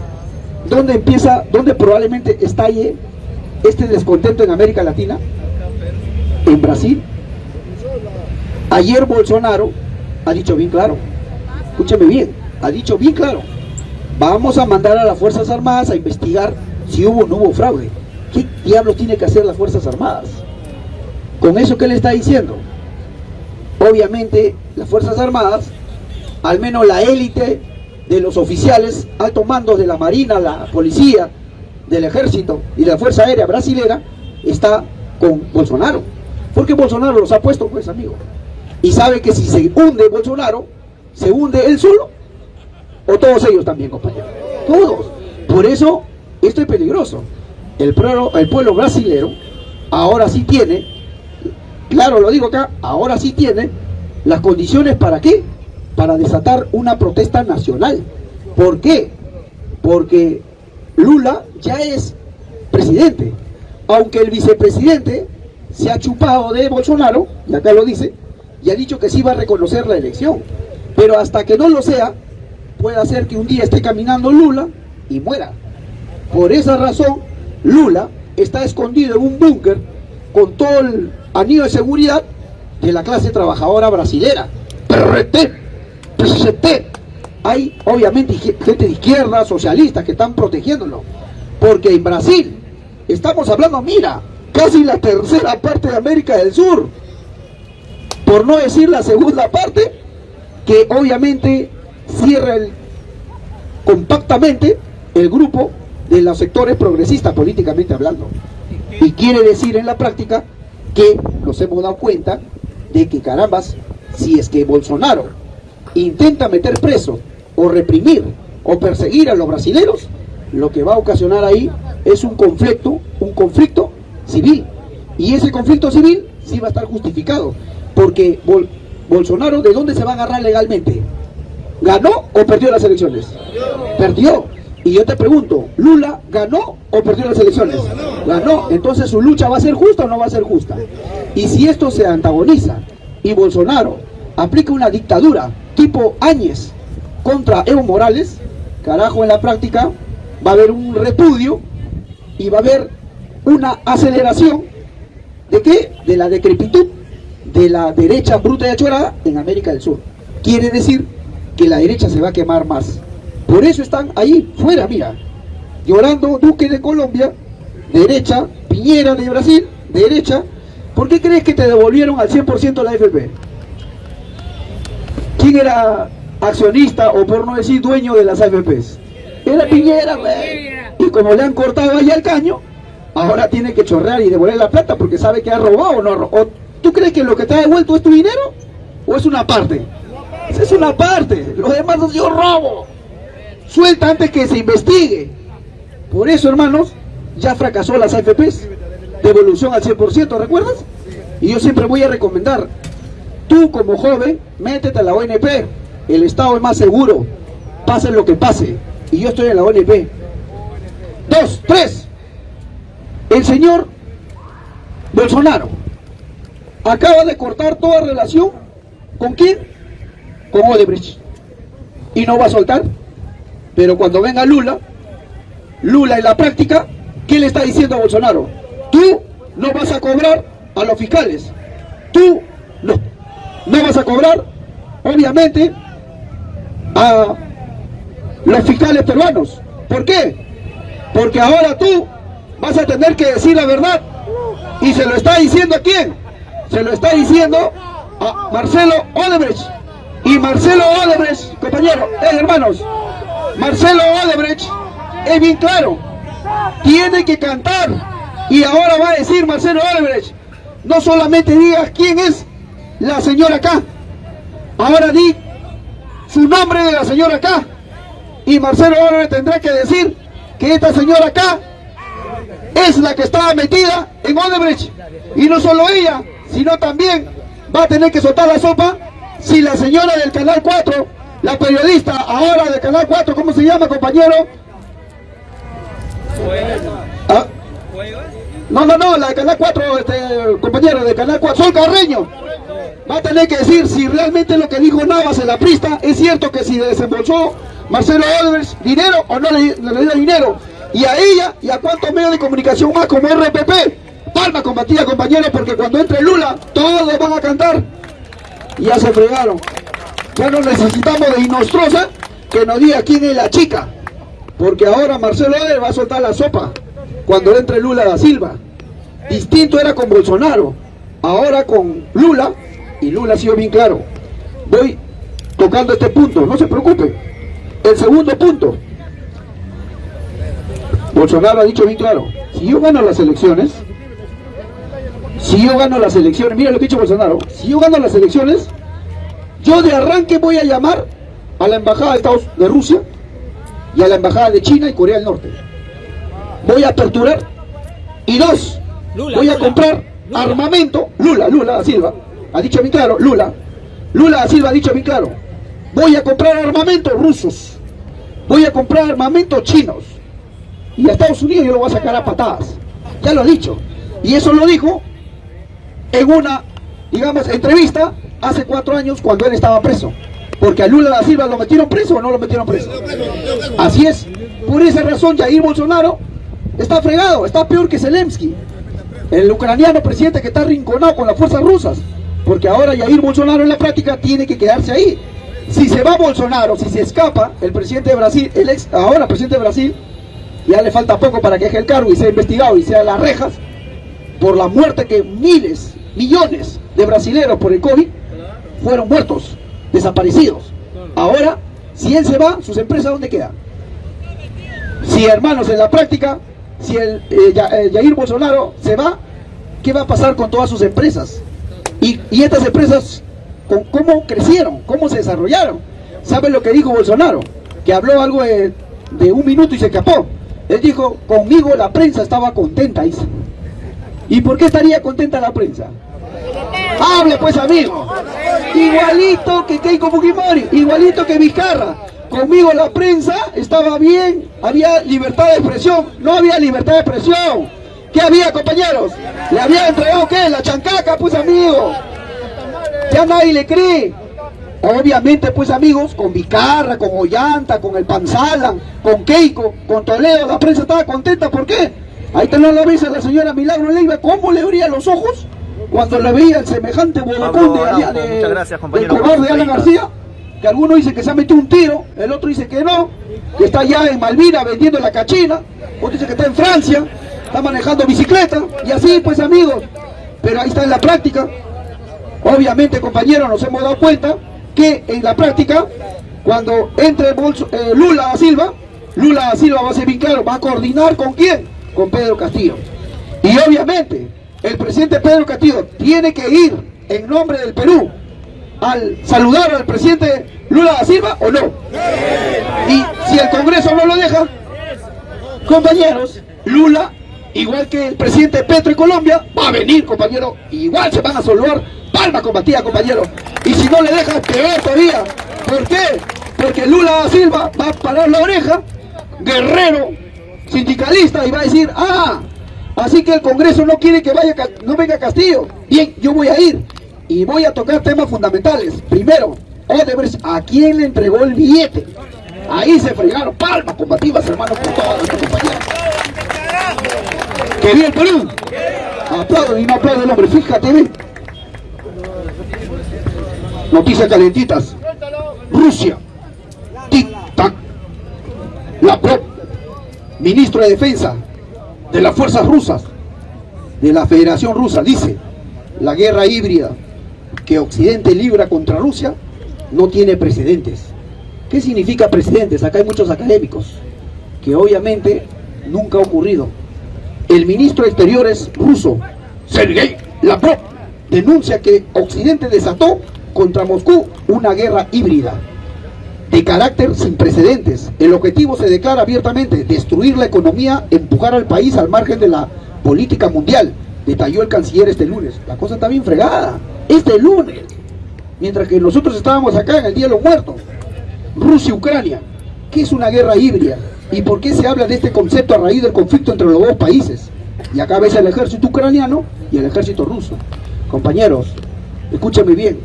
dónde empieza, dónde probablemente estalle este descontento en América Latina? En Brasil. Ayer Bolsonaro ha dicho bien claro, escúchame bien, ha dicho bien claro, vamos a mandar a las Fuerzas Armadas a investigar si hubo o no hubo fraude. ¿Qué diablos tiene que hacer las Fuerzas Armadas? Con eso que le está diciendo. Obviamente las Fuerzas Armadas, al menos la élite de los oficiales, altos mandos de la Marina, la Policía, del Ejército y la Fuerza Aérea Brasilera, está con Bolsonaro. Porque Bolsonaro los ha puesto, pues, amigo. Y sabe que si se hunde Bolsonaro, se hunde él solo, o todos ellos también, compañero. Todos. Por eso, esto es peligroso. El pueblo, el pueblo brasilero ahora sí tiene, claro lo digo acá, ahora sí tiene las condiciones para qué? Para desatar una protesta nacional. ¿Por qué? Porque Lula ya es presidente. Aunque el vicepresidente se ha chupado de Bolsonaro, y acá lo dice, y ha dicho que sí va a reconocer la elección. Pero hasta que no lo sea, puede hacer que un día esté caminando Lula y muera. Por esa razón, Lula está escondido en un búnker con todo el anillo de seguridad de la clase trabajadora brasilera. PRT, PCT. Hay obviamente gente de izquierda, socialistas que están protegiéndolo. Porque en Brasil estamos hablando, mira, casi la tercera parte de América del Sur. Por no decir la segunda parte, que obviamente cierra compactamente el grupo de los sectores progresistas políticamente hablando. Y quiere decir en la práctica que nos hemos dado cuenta de que carambas, si es que Bolsonaro intenta meter preso o reprimir o perseguir a los brasileños, lo que va a ocasionar ahí es un conflicto, un conflicto civil. Y ese conflicto civil sí va a estar justificado, porque Bol Bolsonaro, ¿de dónde se va a agarrar legalmente? ¿Ganó o perdió las elecciones? Perdió. Y yo te pregunto, ¿Lula ganó o perdió las elecciones? Ganó. Entonces su lucha va a ser justa o no va a ser justa. Y si esto se antagoniza y Bolsonaro aplica una dictadura tipo Áñez contra Evo Morales, carajo en la práctica va a haber un repudio y va a haber una aceleración de qué? De la decrepitud de la derecha bruta y achorada en América del Sur. Quiere decir que la derecha se va a quemar más. Por eso están ahí, fuera, mira, llorando Duque de Colombia, derecha, Piñera de Brasil, derecha. ¿Por qué crees que te devolvieron al 100% la FP? ¿Quién era accionista o por no decir dueño de las AFPs? Era Piñera, güey. Y como le han cortado ahí al caño, ahora tiene que chorrear y devolver la plata porque sabe que ha robado o no robado. ¿Tú crees que lo que te ha devuelto es tu dinero? ¿O es una parte? Es una parte. Lo demás es yo robo. Suelta antes que se investigue. Por eso, hermanos, ya fracasó las AFPs. Devolución al 100%, ¿recuerdas? Y yo siempre voy a recomendar, tú como joven, métete a la ONP. El Estado es más seguro. Pase lo que pase. Y yo estoy en la ONP. Dos, tres. El señor Bolsonaro acaba de cortar toda relación con quién? Con Odebrecht. Y no va a soltar. Pero cuando venga Lula, Lula en la práctica, ¿qué le está diciendo a Bolsonaro? Tú no vas a cobrar a los fiscales. Tú no. No vas a cobrar, obviamente, a los fiscales peruanos. ¿Por qué? Porque ahora tú vas a tener que decir la verdad. Y se lo está diciendo a quién? Se lo está diciendo a Marcelo Odebrecht. Y Marcelo Odebrecht, compañero, eh, hermanos, Marcelo Odebrecht es bien claro. Tiene que cantar. Y ahora va a decir Marcelo Odebrecht, no solamente digas quién es la señora acá. Ahora di su nombre de la señora acá. Y Marcelo Odebrecht tendrá que decir que esta señora acá es la que estaba metida en Odebrecht. Y no solo ella, sino también va a tener que soltar la sopa si la señora del Canal 4, la periodista ahora del Canal 4, ¿cómo se llama compañero? ¿Ah? No, no, no, la de Canal 4, este, compañero, de Canal 4, Sol Carreño. Va a tener que decir si realmente lo que dijo Navas en la prista es cierto que si desembolsó Marcelo Olvers dinero o no le, le dio dinero. Y a ella y a cuántos medios de comunicación más como RPP. Palma combatida, compañero, porque cuando entre Lula, todos van a cantar. Y ya se fregaron. Ya no necesitamos de Inostrosa que nos diga quién es la chica. Porque ahora Marcelo Oder va a soltar la sopa cuando entre Lula da Silva. Distinto era con Bolsonaro. Ahora con Lula, y Lula ha sido bien claro. Voy tocando este punto, no se preocupe. El segundo punto. Bolsonaro ha dicho bien claro, si yo gano las elecciones, si yo gano las elecciones, mira lo que ha dicho Bolsonaro, si yo gano las elecciones, yo de arranque voy a llamar a la embajada de Estados de Rusia y a la embajada de China y Corea del Norte. Voy a aperturar y dos, Lula, voy a comprar armamento, Lula, Lula Silva, ha dicho bien claro, Lula, Lula da Silva ha dicho bien claro, voy a comprar armamento rusos, voy a comprar armamento chinos y a Estados Unidos yo lo voy a sacar a patadas, ya lo ha dicho, y eso lo dijo en una, digamos, entrevista hace cuatro años cuando él estaba preso. Porque a Lula da Silva lo metieron preso o no lo metieron preso. Así es. Por esa razón Jair Bolsonaro está fregado, está peor que Zelensky. El ucraniano presidente que está rinconado con las fuerzas rusas. Porque ahora Jair Bolsonaro en la práctica tiene que quedarse ahí. Si se va Bolsonaro, si se escapa, el presidente de Brasil, el ex, ahora presidente de Brasil, ya le falta poco para que deje el cargo y sea investigado y sea a las rejas, por la muerte que miles, millones de brasileños por el COVID fueron muertos, desaparecidos. Ahora, si él se va, sus empresas ¿dónde quedan? Si hermanos, en la práctica, si el eh, eh, Jair Bolsonaro se va, ¿qué va a pasar con todas sus empresas? Y, y estas empresas, con, ¿cómo crecieron? ¿Cómo se desarrollaron? ¿Saben lo que dijo Bolsonaro? Que habló algo de, de un minuto y se escapó. Él dijo, conmigo la prensa estaba contenta, dice. ¿Y por qué estaría contenta la prensa? Hable pues amigo. Igualito que Keiko Fujimori, igualito que Vizcarra. Conmigo la prensa estaba bien, había libertad de expresión, no había libertad de expresión. ¿Qué había compañeros? ¿Le había entregado qué? La chancaca pues amigo. Ya nadie le cree. Obviamente pues amigos, con Vizcarra, con Ollanta, con el Panzalan, con Keiko, con Toledo, la prensa estaba contenta, ¿por qué? Ahí tenés la vez a la señora Milagro Leiva, ¿cómo le abría los ojos? Cuando le veía el semejante bodocón de, allá de, Muchas gracias, del compañero, cobarde por su Alan. García, que alguno dice que se ha metido un tiro, el otro dice que no, que está allá en Malvina vendiendo la cachina, otro dice que está en Francia, está manejando bicicleta, y así pues amigos, pero ahí está en la práctica, obviamente compañeros nos hemos dado cuenta que en la práctica, cuando entre eh, Lula da Silva, Lula da Silva va a ser bien claro, va a coordinar con quién, con Pedro Castillo. Y obviamente, el presidente Pedro Castillo tiene que ir en nombre del Perú al saludar al presidente Lula da Silva o no. Y si el Congreso no lo deja, compañeros, Lula, igual que el presidente Petro en Colombia, va a venir, compañero, igual se van a saludar, palma combatida, compañero. Y si no le dejan, peor todavía. ¿Por qué? Porque Lula da Silva va a parar la oreja, guerrero, sindicalista, y va a decir, ah, Así que el Congreso no quiere que vaya, no venga Castillo. Bien, yo voy a ir y voy a tocar temas fundamentales. Primero, Odebrecht, ¿a quién le entregó el billete? Ahí se fregaron palmas combativas, hermanos, por todos nuestros compañeros. Que bien el Perú. Aplaudo y no aplaudo el hombre, fíjate, ve. Noticias calentitas. Rusia. Tic-tac. Ministro de Defensa de las fuerzas rusas, de la Federación Rusa, dice, la guerra híbrida que Occidente libra contra Rusia no tiene precedentes. ¿Qué significa precedentes? Acá hay muchos académicos, que obviamente nunca ha ocurrido. El ministro de Exteriores ruso, Sergei Lavrov, denuncia que Occidente desató contra Moscú una guerra híbrida de carácter sin precedentes. El objetivo se declara abiertamente, destruir la economía, empujar al país al margen de la política mundial, detalló el canciller este lunes. La cosa está bien fregada, este lunes, mientras que nosotros estábamos acá en el Día de los Muertos. Rusia-Ucrania, ¿qué es una guerra híbrida? ¿Y por qué se habla de este concepto a raíz del conflicto entre los dos países? Y acá ves el ejército ucraniano y el ejército ruso. Compañeros, escúchame bien,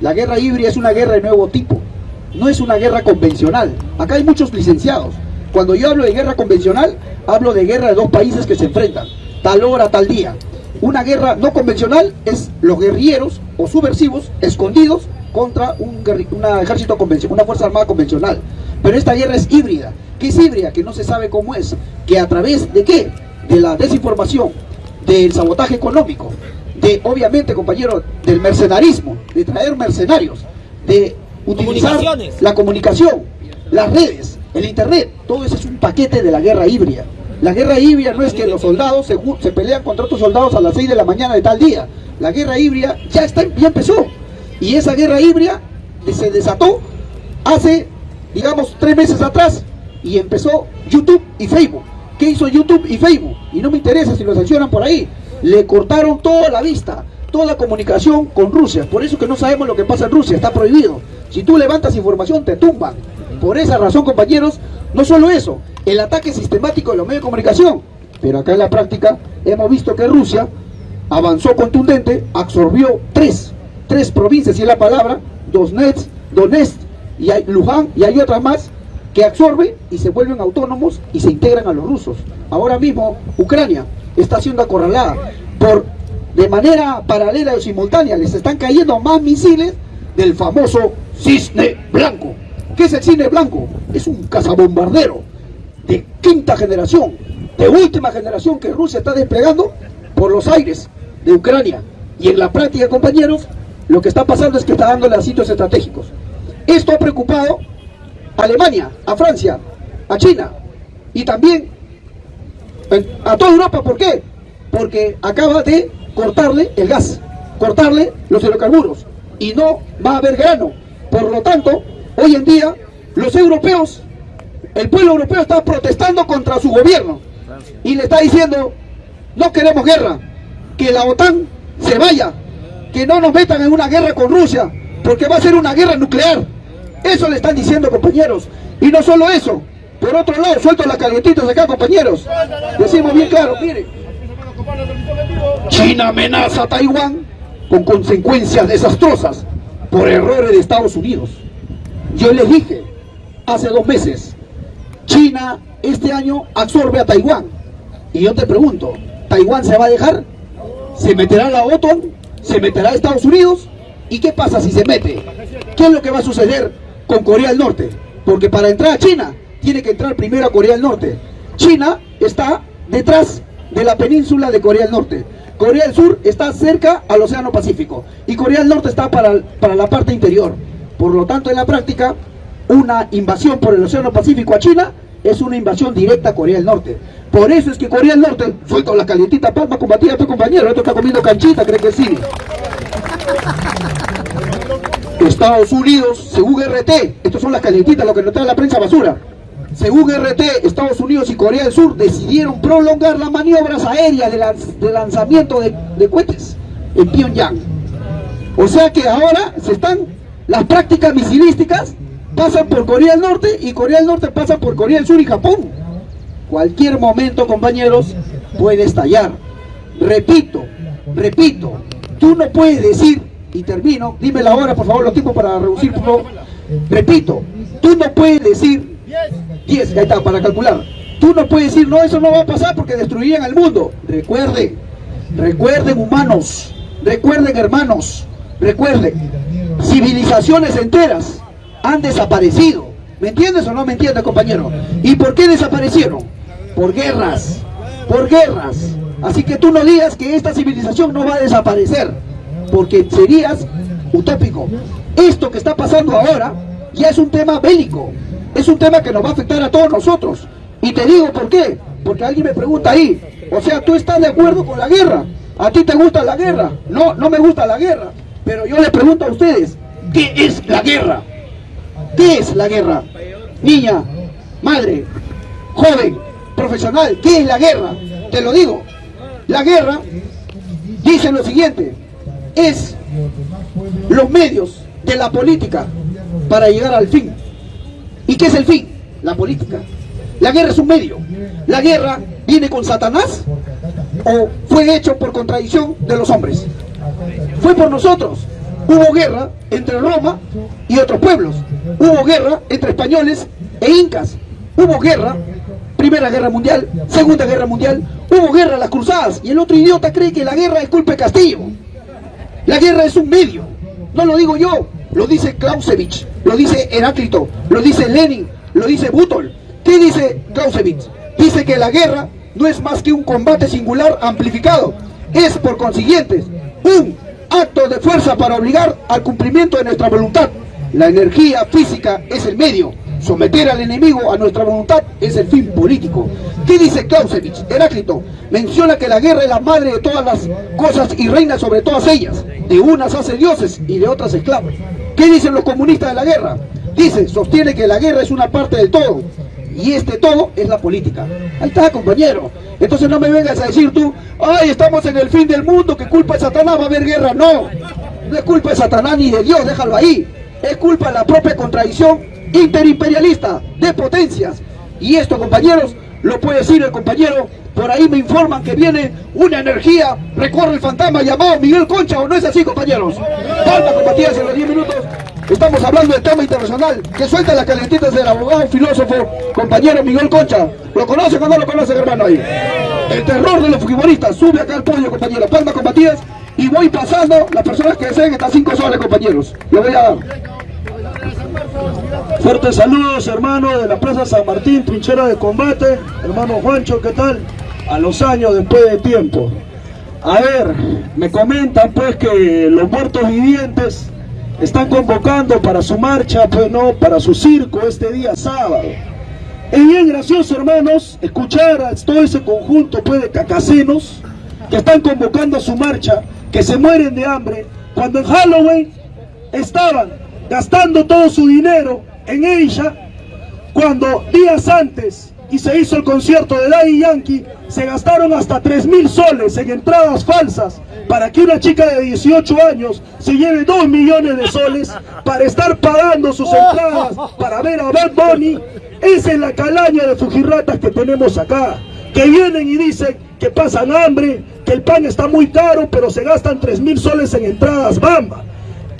la guerra híbrida es una guerra de nuevo tipo no es una guerra convencional. Acá hay muchos licenciados. Cuando yo hablo de guerra convencional, hablo de guerra de dos países que se enfrentan, tal hora, tal día. Una guerra no convencional es los guerrilleros o subversivos escondidos contra un una ejército convencional, una fuerza armada convencional. Pero esta guerra es híbrida. ¿Qué es híbrida? Que no se sabe cómo es. Que a través de qué? De la desinformación, del sabotaje económico, de obviamente, compañeros, del mercenarismo, de traer mercenarios, de utilizar la comunicación, las redes, el internet, todo eso es un paquete de la guerra híbrida. La guerra híbrida no es que los soldados se, se pelean contra otros soldados a las 6 de la mañana de tal día. La guerra híbrida ya está, ya empezó. Y esa guerra híbrida se desató hace, digamos, tres meses atrás y empezó YouTube y Facebook. ¿Qué hizo YouTube y Facebook? Y no me interesa si lo sancionan por ahí. Le cortaron toda la vista, toda comunicación con Rusia. Por eso que no sabemos lo que pasa en Rusia, está prohibido. Si tú levantas información, te tumban. Por esa razón, compañeros, no solo eso, el ataque sistemático de los medios de comunicación. Pero acá en la práctica hemos visto que Rusia avanzó contundente, absorbió tres, tres provincias, y es la palabra, Donetsk, Donetsk y hay Luján y hay otras más que absorben y se vuelven autónomos y se integran a los rusos. Ahora mismo Ucrania está siendo acorralada por de manera paralela o simultánea les están cayendo más misiles del famoso cisne blanco. ¿Qué es el cisne blanco? Es un cazabombardero de quinta generación, de última generación que Rusia está desplegando por los aires de Ucrania. Y en la práctica, compañeros, lo que está pasando es que está dándole a sitios estratégicos. Esto ha preocupado a Alemania, a Francia, a China y también a toda Europa. ¿Por qué? Porque acaba de cortarle el gas, cortarle los hidrocarburos y no va a haber grano. Por lo tanto, hoy en día los europeos, el pueblo europeo está protestando contra su gobierno y le está diciendo, no queremos guerra, que la OTAN se vaya, que no nos metan en una guerra con Rusia, porque va a ser una guerra nuclear. Eso le están diciendo, compañeros. Y no solo eso, por otro lado, suelto las calientitas acá, compañeros. Decimos bien claro, miren. China amenaza a Taiwán con consecuencias desastrosas por errores de Estados Unidos. Yo les dije hace dos meses, China este año absorbe a Taiwán. Y yo te pregunto, ¿Taiwán se va a dejar? ¿Se meterá la OTAN? ¿Se meterá Estados Unidos? ¿Y qué pasa si se mete? ¿Qué es lo que va a suceder con Corea del Norte? Porque para entrar a China tiene que entrar primero a Corea del Norte. China está detrás de la península de Corea del Norte. Corea del Sur está cerca al Océano Pacífico y Corea del Norte está para, para la parte interior. Por lo tanto, en la práctica, una invasión por el Océano Pacífico a China es una invasión directa a Corea del Norte. Por eso es que Corea del Norte, suelto la calientita palma combatida a tu compañero, esto está comiendo canchita, cree que sí. Estados Unidos, según RT, estos son las calientitas, lo que nos trae la prensa basura. Según RT, Estados Unidos y Corea del Sur decidieron prolongar las maniobras aéreas de lanzamiento de, de cohetes en Pyongyang. O sea que ahora se están, las prácticas misilísticas pasan por Corea del Norte y Corea del Norte pasa por Corea del Sur y Japón. Cualquier momento, compañeros, puede estallar. Repito, repito, tú no puedes decir, y termino, dime la hora por favor, los tiempos para reducir. Repito, tú no puedes decir 10, ahí está, para calcular. Tú no puedes decir, no, eso no va a pasar porque destruirían el mundo. Recuerden, recuerden humanos, recuerden hermanos, recuerden, civilizaciones enteras han desaparecido. ¿Me entiendes o no me entiendes, compañero? ¿Y por qué desaparecieron? Por guerras, por guerras. Así que tú no digas que esta civilización no va a desaparecer, porque serías utópico. Esto que está pasando ahora ya es un tema bélico, es un tema que nos va a afectar a todos nosotros. Y te digo por qué, porque alguien me pregunta ahí, o sea, ¿tú estás de acuerdo con la guerra? ¿A ti te gusta la guerra? No, no me gusta la guerra. Pero yo le pregunto a ustedes, ¿qué es la guerra? ¿Qué es la guerra? Niña, madre, joven, profesional, ¿qué es la guerra? Te lo digo. La guerra dice lo siguiente, es los medios de la política para llegar al fin. ¿Y qué es el fin? La política. La guerra es un medio. La guerra viene con Satanás o fue hecho por contradicción de los hombres. Fue por nosotros. Hubo guerra entre Roma y otros pueblos. Hubo guerra entre españoles e incas. Hubo guerra, Primera Guerra Mundial, Segunda Guerra Mundial. Hubo guerra las cruzadas. Y el otro idiota cree que la guerra es culpa de Castillo. La guerra es un medio. No lo digo yo, lo dice Clausewitz, lo dice Heráclito, lo dice Lenin, lo dice Butol. ¿Qué dice Clausewitz? Dice que la guerra no es más que un combate singular amplificado. Es, por consiguiente, un acto de fuerza para obligar al cumplimiento de nuestra voluntad. La energía física es el medio. Someter al enemigo a nuestra voluntad es el fin político. ¿Qué dice Clausewitz? Heráclito menciona que la guerra es la madre de todas las cosas y reina sobre todas ellas. De unas hace dioses y de otras esclavos. ¿Qué dicen los comunistas de la guerra? Dice, sostiene que la guerra es una parte del todo. Y este todo es la política. Ahí está, compañero. Entonces no me vengas a decir tú, ay, estamos en el fin del mundo, que culpa de Satanás va a haber guerra. No, no es culpa de Satanás ni de Dios, déjalo ahí. Es culpa de la propia contradicción interimperialista de potencias. Y esto, compañeros, lo puede decir el compañero, por ahí me informan que viene una energía, recorre el fantasma llamado Miguel Concha, ¿o no es así, compañeros? Palma compañeros en los 10 minutos. Estamos hablando del tema internacional. Que suelta las calentitas del abogado, filósofo, compañero Miguel Concha. ¿Lo conoce o no lo conoce, hermano, ahí? El terror de los futbolistas. Sube acá al podio, compañero. Palma combatidas. Y voy pasando las personas que deseen estas cinco soles, compañeros. Lo voy a dar. Fuertes saludos, hermano, de la Plaza San Martín, trinchera de combate. Hermano Juancho, ¿qué tal? A los años después de tiempo. A ver, me comentan pues que los muertos vivientes están convocando para su marcha, pues no, para su circo este día sábado. Es bien gracioso, hermanos, escuchar a todo ese conjunto pues, de cacasenos que están convocando a su marcha, que se mueren de hambre, cuando en Halloween estaban gastando todo su dinero en ella, cuando días antes y se hizo el concierto de Daddy Yankee, se gastaron hasta 3 mil soles en entradas falsas para que una chica de 18 años se lleve 2 millones de soles para estar pagando sus entradas para ver a Bad Bunny. Esa es la calaña de fujirratas que tenemos acá, que vienen y dicen que pasan hambre, que el pan está muy caro, pero se gastan 3 mil soles en entradas bamba,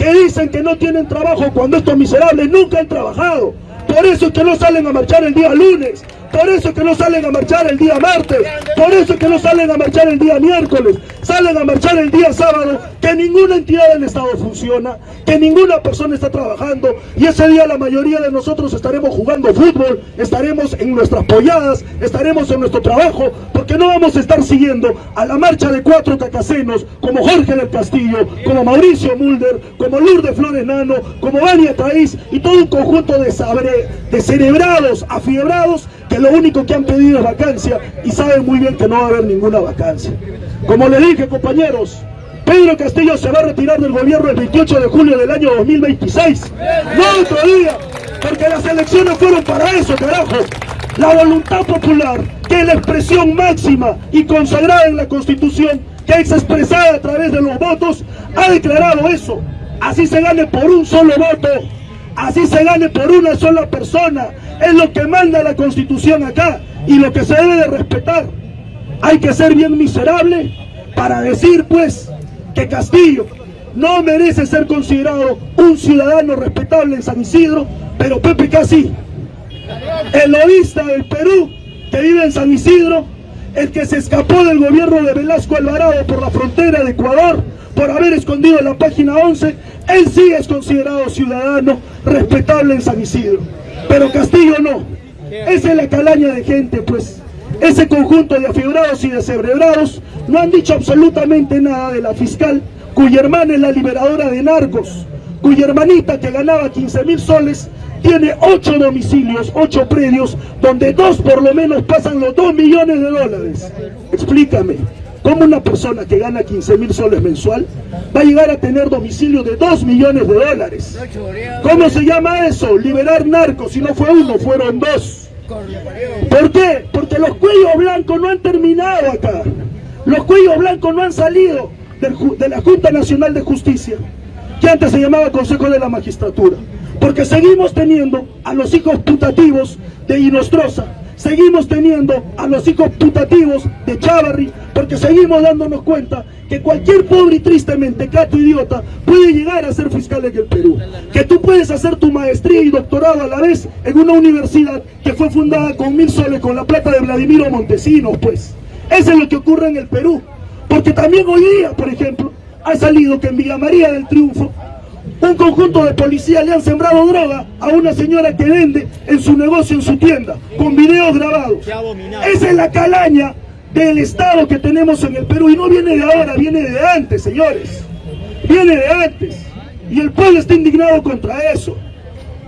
que dicen que no tienen trabajo cuando estos miserables nunca han trabajado. Por eso es que no salen a marchar el día lunes, por eso es que no salen a marchar el día martes, por eso es que no salen a marchar el día miércoles, salen a marchar el día sábado, que ninguna entidad del Estado funciona, que ninguna persona está trabajando. Y ese día la mayoría de nosotros estaremos jugando fútbol, estaremos en nuestras polladas, estaremos en nuestro trabajo, porque no vamos a estar siguiendo a la marcha de cuatro tacasenos como Jorge del Castillo, como Mauricio Mulder, como Lourdes Flores Nano, como Vania Traís y todo un conjunto de, sabre, de cerebrados, afiebrados que lo único que han pedido es vacancia y saben muy bien que no va a haber ninguna vacancia. Como le dije, compañeros, Pedro Castillo se va a retirar del gobierno el 28 de julio del año 2026. No otro día, porque las elecciones fueron para eso, carajo. La voluntad popular, que es la expresión máxima y consagrada en la Constitución, que es expresada a través de los votos, ha declarado eso. Así se gane por un solo voto, así se gane por una sola persona, es lo que manda la Constitución acá y lo que se debe de respetar. Hay que ser bien miserable para decir pues que Castillo no merece ser considerado un ciudadano respetable en San Isidro, pero Pepe Casi, el lobista del Perú que vive en San Isidro, el que se escapó del gobierno de Velasco Alvarado por la frontera de Ecuador, por haber escondido la página 11, él sí es considerado ciudadano respetable en San Isidro. Pero Castillo no. Esa es la calaña de gente, pues. Ese conjunto de afibrados y descerebrados no han dicho absolutamente nada de la fiscal, cuya hermana es la liberadora de narcos, cuya hermanita que ganaba 15 mil soles tiene ocho domicilios, ocho predios, donde dos por lo menos pasan los dos millones de dólares. Explícame, ¿cómo una persona que gana 15 mil soles mensual va a llegar a tener domicilio de dos millones de dólares? ¿Cómo se llama eso? Liberar narcos, si no fue uno, fueron dos. ¿Por qué? Porque los cuellos blancos no han terminado acá. Los cuellos blancos no han salido de la Junta Nacional de Justicia, que antes se llamaba Consejo de la Magistratura. Porque seguimos teniendo a los hijos putativos de Inostroza, seguimos teniendo a los hijos putativos de Chavarri, porque seguimos dándonos cuenta que cualquier pobre y tristemente cato idiota puede llegar a ser fiscal en el Perú. Que tú puedes hacer tu maestría y doctorado a la vez en una universidad que fue fundada con mil soles con la plata de Vladimiro Montesinos, pues. Eso es lo que ocurre en el Perú. Porque también hoy día, por ejemplo, ha salido que en Villa María del Triunfo un conjunto de policías le han sembrado droga a una señora que vende en su negocio, en su tienda, con videos grabados. Esa es la calaña del Estado que tenemos en el Perú y no viene de ahora, viene de antes, señores. Viene de antes. Y el pueblo está indignado contra eso.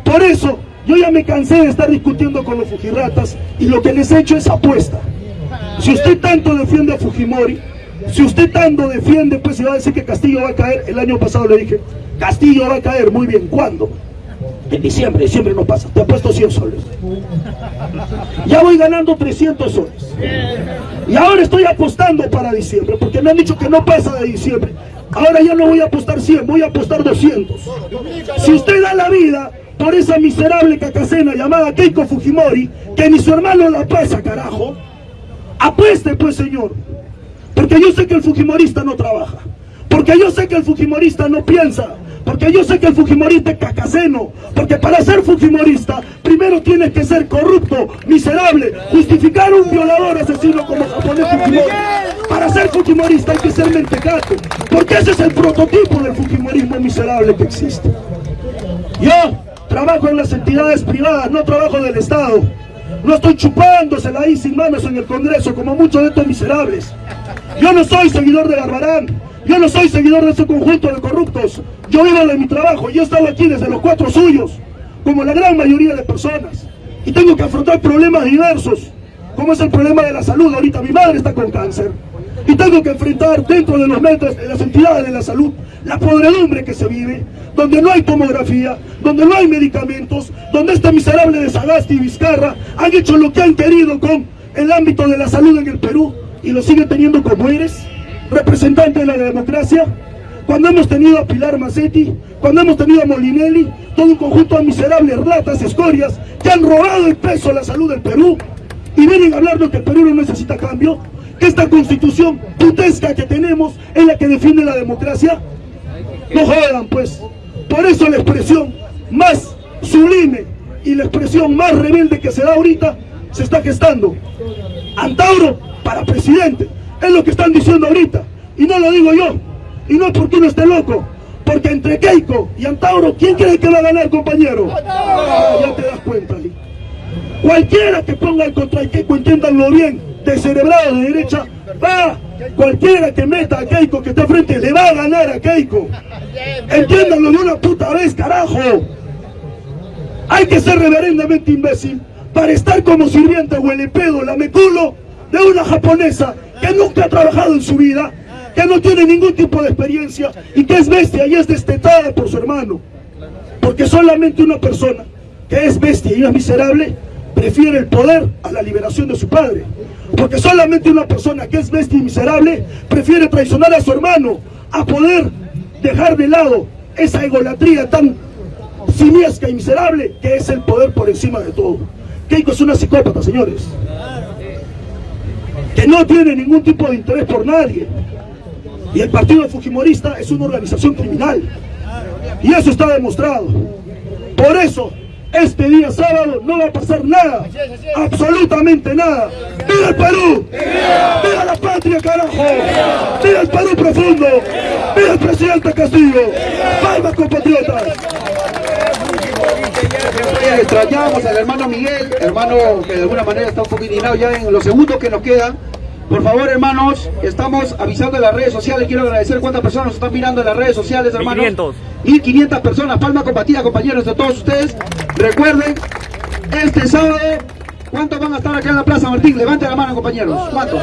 Por eso, yo ya me cansé de estar discutiendo con los fujiratas y lo que les he hecho es apuesta. Si usted tanto defiende a Fujimori, si usted tanto defiende, pues se va a decir que Castillo va a caer. El año pasado le dije, Castillo va a caer. Muy bien, ¿cuándo? En diciembre, diciembre no pasa. Te ha puesto 100 soles. Ya voy ganando 300 soles. Y ahora estoy apostando para diciembre, porque me han dicho que no pasa de diciembre. Ahora ya no voy a apostar 100, voy a apostar 200. Si usted da la vida por esa miserable cacacena llamada Keiko Fujimori, que ni su hermano la pasa, carajo, apueste pues, señor. Porque yo sé que el Fujimorista no trabaja. Porque yo sé que el Fujimorista no piensa. Porque yo sé que el Fujimorista es cacaceno. Porque para ser Fujimorista, primero tienes que ser corrupto, miserable, justificar un violador asesino como japonés Fujimori. Para ser Fujimorista hay que ser mentecato. Porque ese es el prototipo del Fujimorismo miserable que existe. Yo trabajo en las entidades privadas, no trabajo del Estado. No estoy chupándosela ahí sin manos en el Congreso como muchos de estos miserables. Yo no soy seguidor de Barbarán. Yo no soy seguidor de ese conjunto de corruptos. Yo vivo de mi trabajo. Yo he estado aquí desde los cuatro suyos, como la gran mayoría de personas. Y tengo que afrontar problemas diversos, como es el problema de la salud. Ahorita mi madre está con cáncer. Y tengo que enfrentar dentro de los metros, de las entidades de la salud, la podredumbre que se vive, donde no hay tomografía, donde no hay medicamentos, donde este miserable de Sagasti y Vizcarra han hecho lo que han querido con el ámbito de la salud en el Perú y lo siguen teniendo como eres, representante de la democracia, cuando hemos tenido a Pilar Macetti, cuando hemos tenido a Molinelli, todo un conjunto de miserables ratas, escorias, que han robado el peso a la salud del Perú, y vienen a hablarnos que el Perú no necesita cambio, esta constitución putesca que tenemos es la que defiende la democracia. No jodan pues, por eso la expresión más sublime y la expresión más rebelde que se da ahorita se está gestando. Antauro para presidente, es lo que están diciendo ahorita, y no lo digo yo, y no es porque uno esté loco, porque entre Keiko y Antauro, ¿quién cree que va a ganar, compañero? Ah, ya te das cuenta. Cualquiera que ponga en contra de Keiko, entiéndanlo bien, de cerebrado de derecha, va, cualquiera que meta a Keiko que está frente, le va a ganar a Keiko. Entiéndanlo de una puta vez, carajo. Hay que ser reverendamente imbécil para estar como sirviente huele pedo, lameculo de una japonesa que nunca ha trabajado en su vida, que no tiene ningún tipo de experiencia y que es bestia y es destetada por su hermano. Porque solamente una persona que es bestia y es miserable prefiere el poder a la liberación de su padre. Porque solamente una persona que es bestia y miserable prefiere traicionar a su hermano a poder dejar de lado esa egolatría tan simiesca y miserable que es el poder por encima de todo. Keiko es una psicópata, señores. que no tiene ningún tipo de interés por nadie. Y el Partido Fujimorista es una organización criminal. Y eso está demostrado. Por eso, este día sábado no va a pasar nada. Absolutamente nada. ¡Viva el Perú! ¡Viva la patria, carajo! ¡Viva el Perú profundo! ¡Viva el presidente Castillo! ¡Palmas, compatriotas! Extrañamos al hermano Miguel, hermano que de alguna manera está un poco indignado ya en los segundos que nos quedan. Por favor, hermanos, estamos avisando en las redes sociales. Quiero agradecer cuántas personas nos están mirando en las redes sociales, hermanos. 1500. 1500 personas. Palma compartida, compañeros, de todos ustedes. Recuerden, este sábado, ¿cuántos van a estar acá en la Plaza Martín? Levanten la mano, compañeros. ¿Cuántos?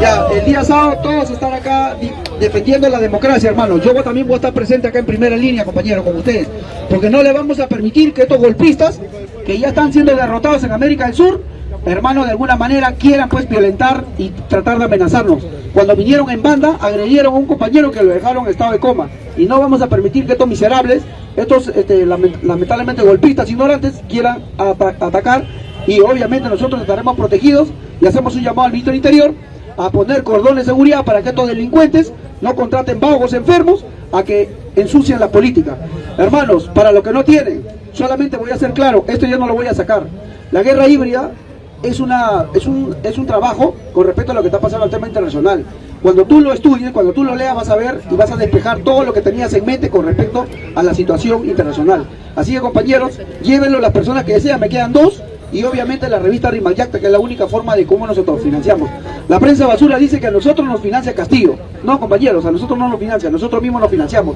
Ya, el día sábado todos están acá di- defendiendo la democracia, hermanos. Yo también voy a estar presente acá en primera línea, compañeros, con ustedes. Porque no le vamos a permitir que estos golpistas, que ya están siendo derrotados en América del Sur, hermanos, de alguna manera quieran pues violentar y tratar de amenazarnos. Cuando vinieron en banda, agredieron a un compañero que lo dejaron en estado de coma. Y no vamos a permitir que estos miserables, estos este, lament- lamentablemente golpistas ignorantes, quieran ata- atacar. Y obviamente nosotros estaremos protegidos y hacemos un llamado al ministro del Interior a poner cordones de seguridad para que estos delincuentes no contraten vagos enfermos a que ensucien la política. Hermanos, para los que no tienen, solamente voy a ser claro, esto ya no lo voy a sacar. La guerra híbrida es, una, es, un, es un trabajo con respecto a lo que está pasando al tema internacional. Cuando tú lo estudies, cuando tú lo leas, vas a ver y vas a despejar todo lo que tenías en mente con respecto a la situación internacional. Así que compañeros, llévenlo las personas que desean, me quedan dos, y obviamente la revista Rimayacta, que es la única forma de cómo nosotros financiamos. La prensa basura dice que a nosotros nos financia Castillo. No, compañeros, a nosotros no nos financia, nosotros mismos nos financiamos.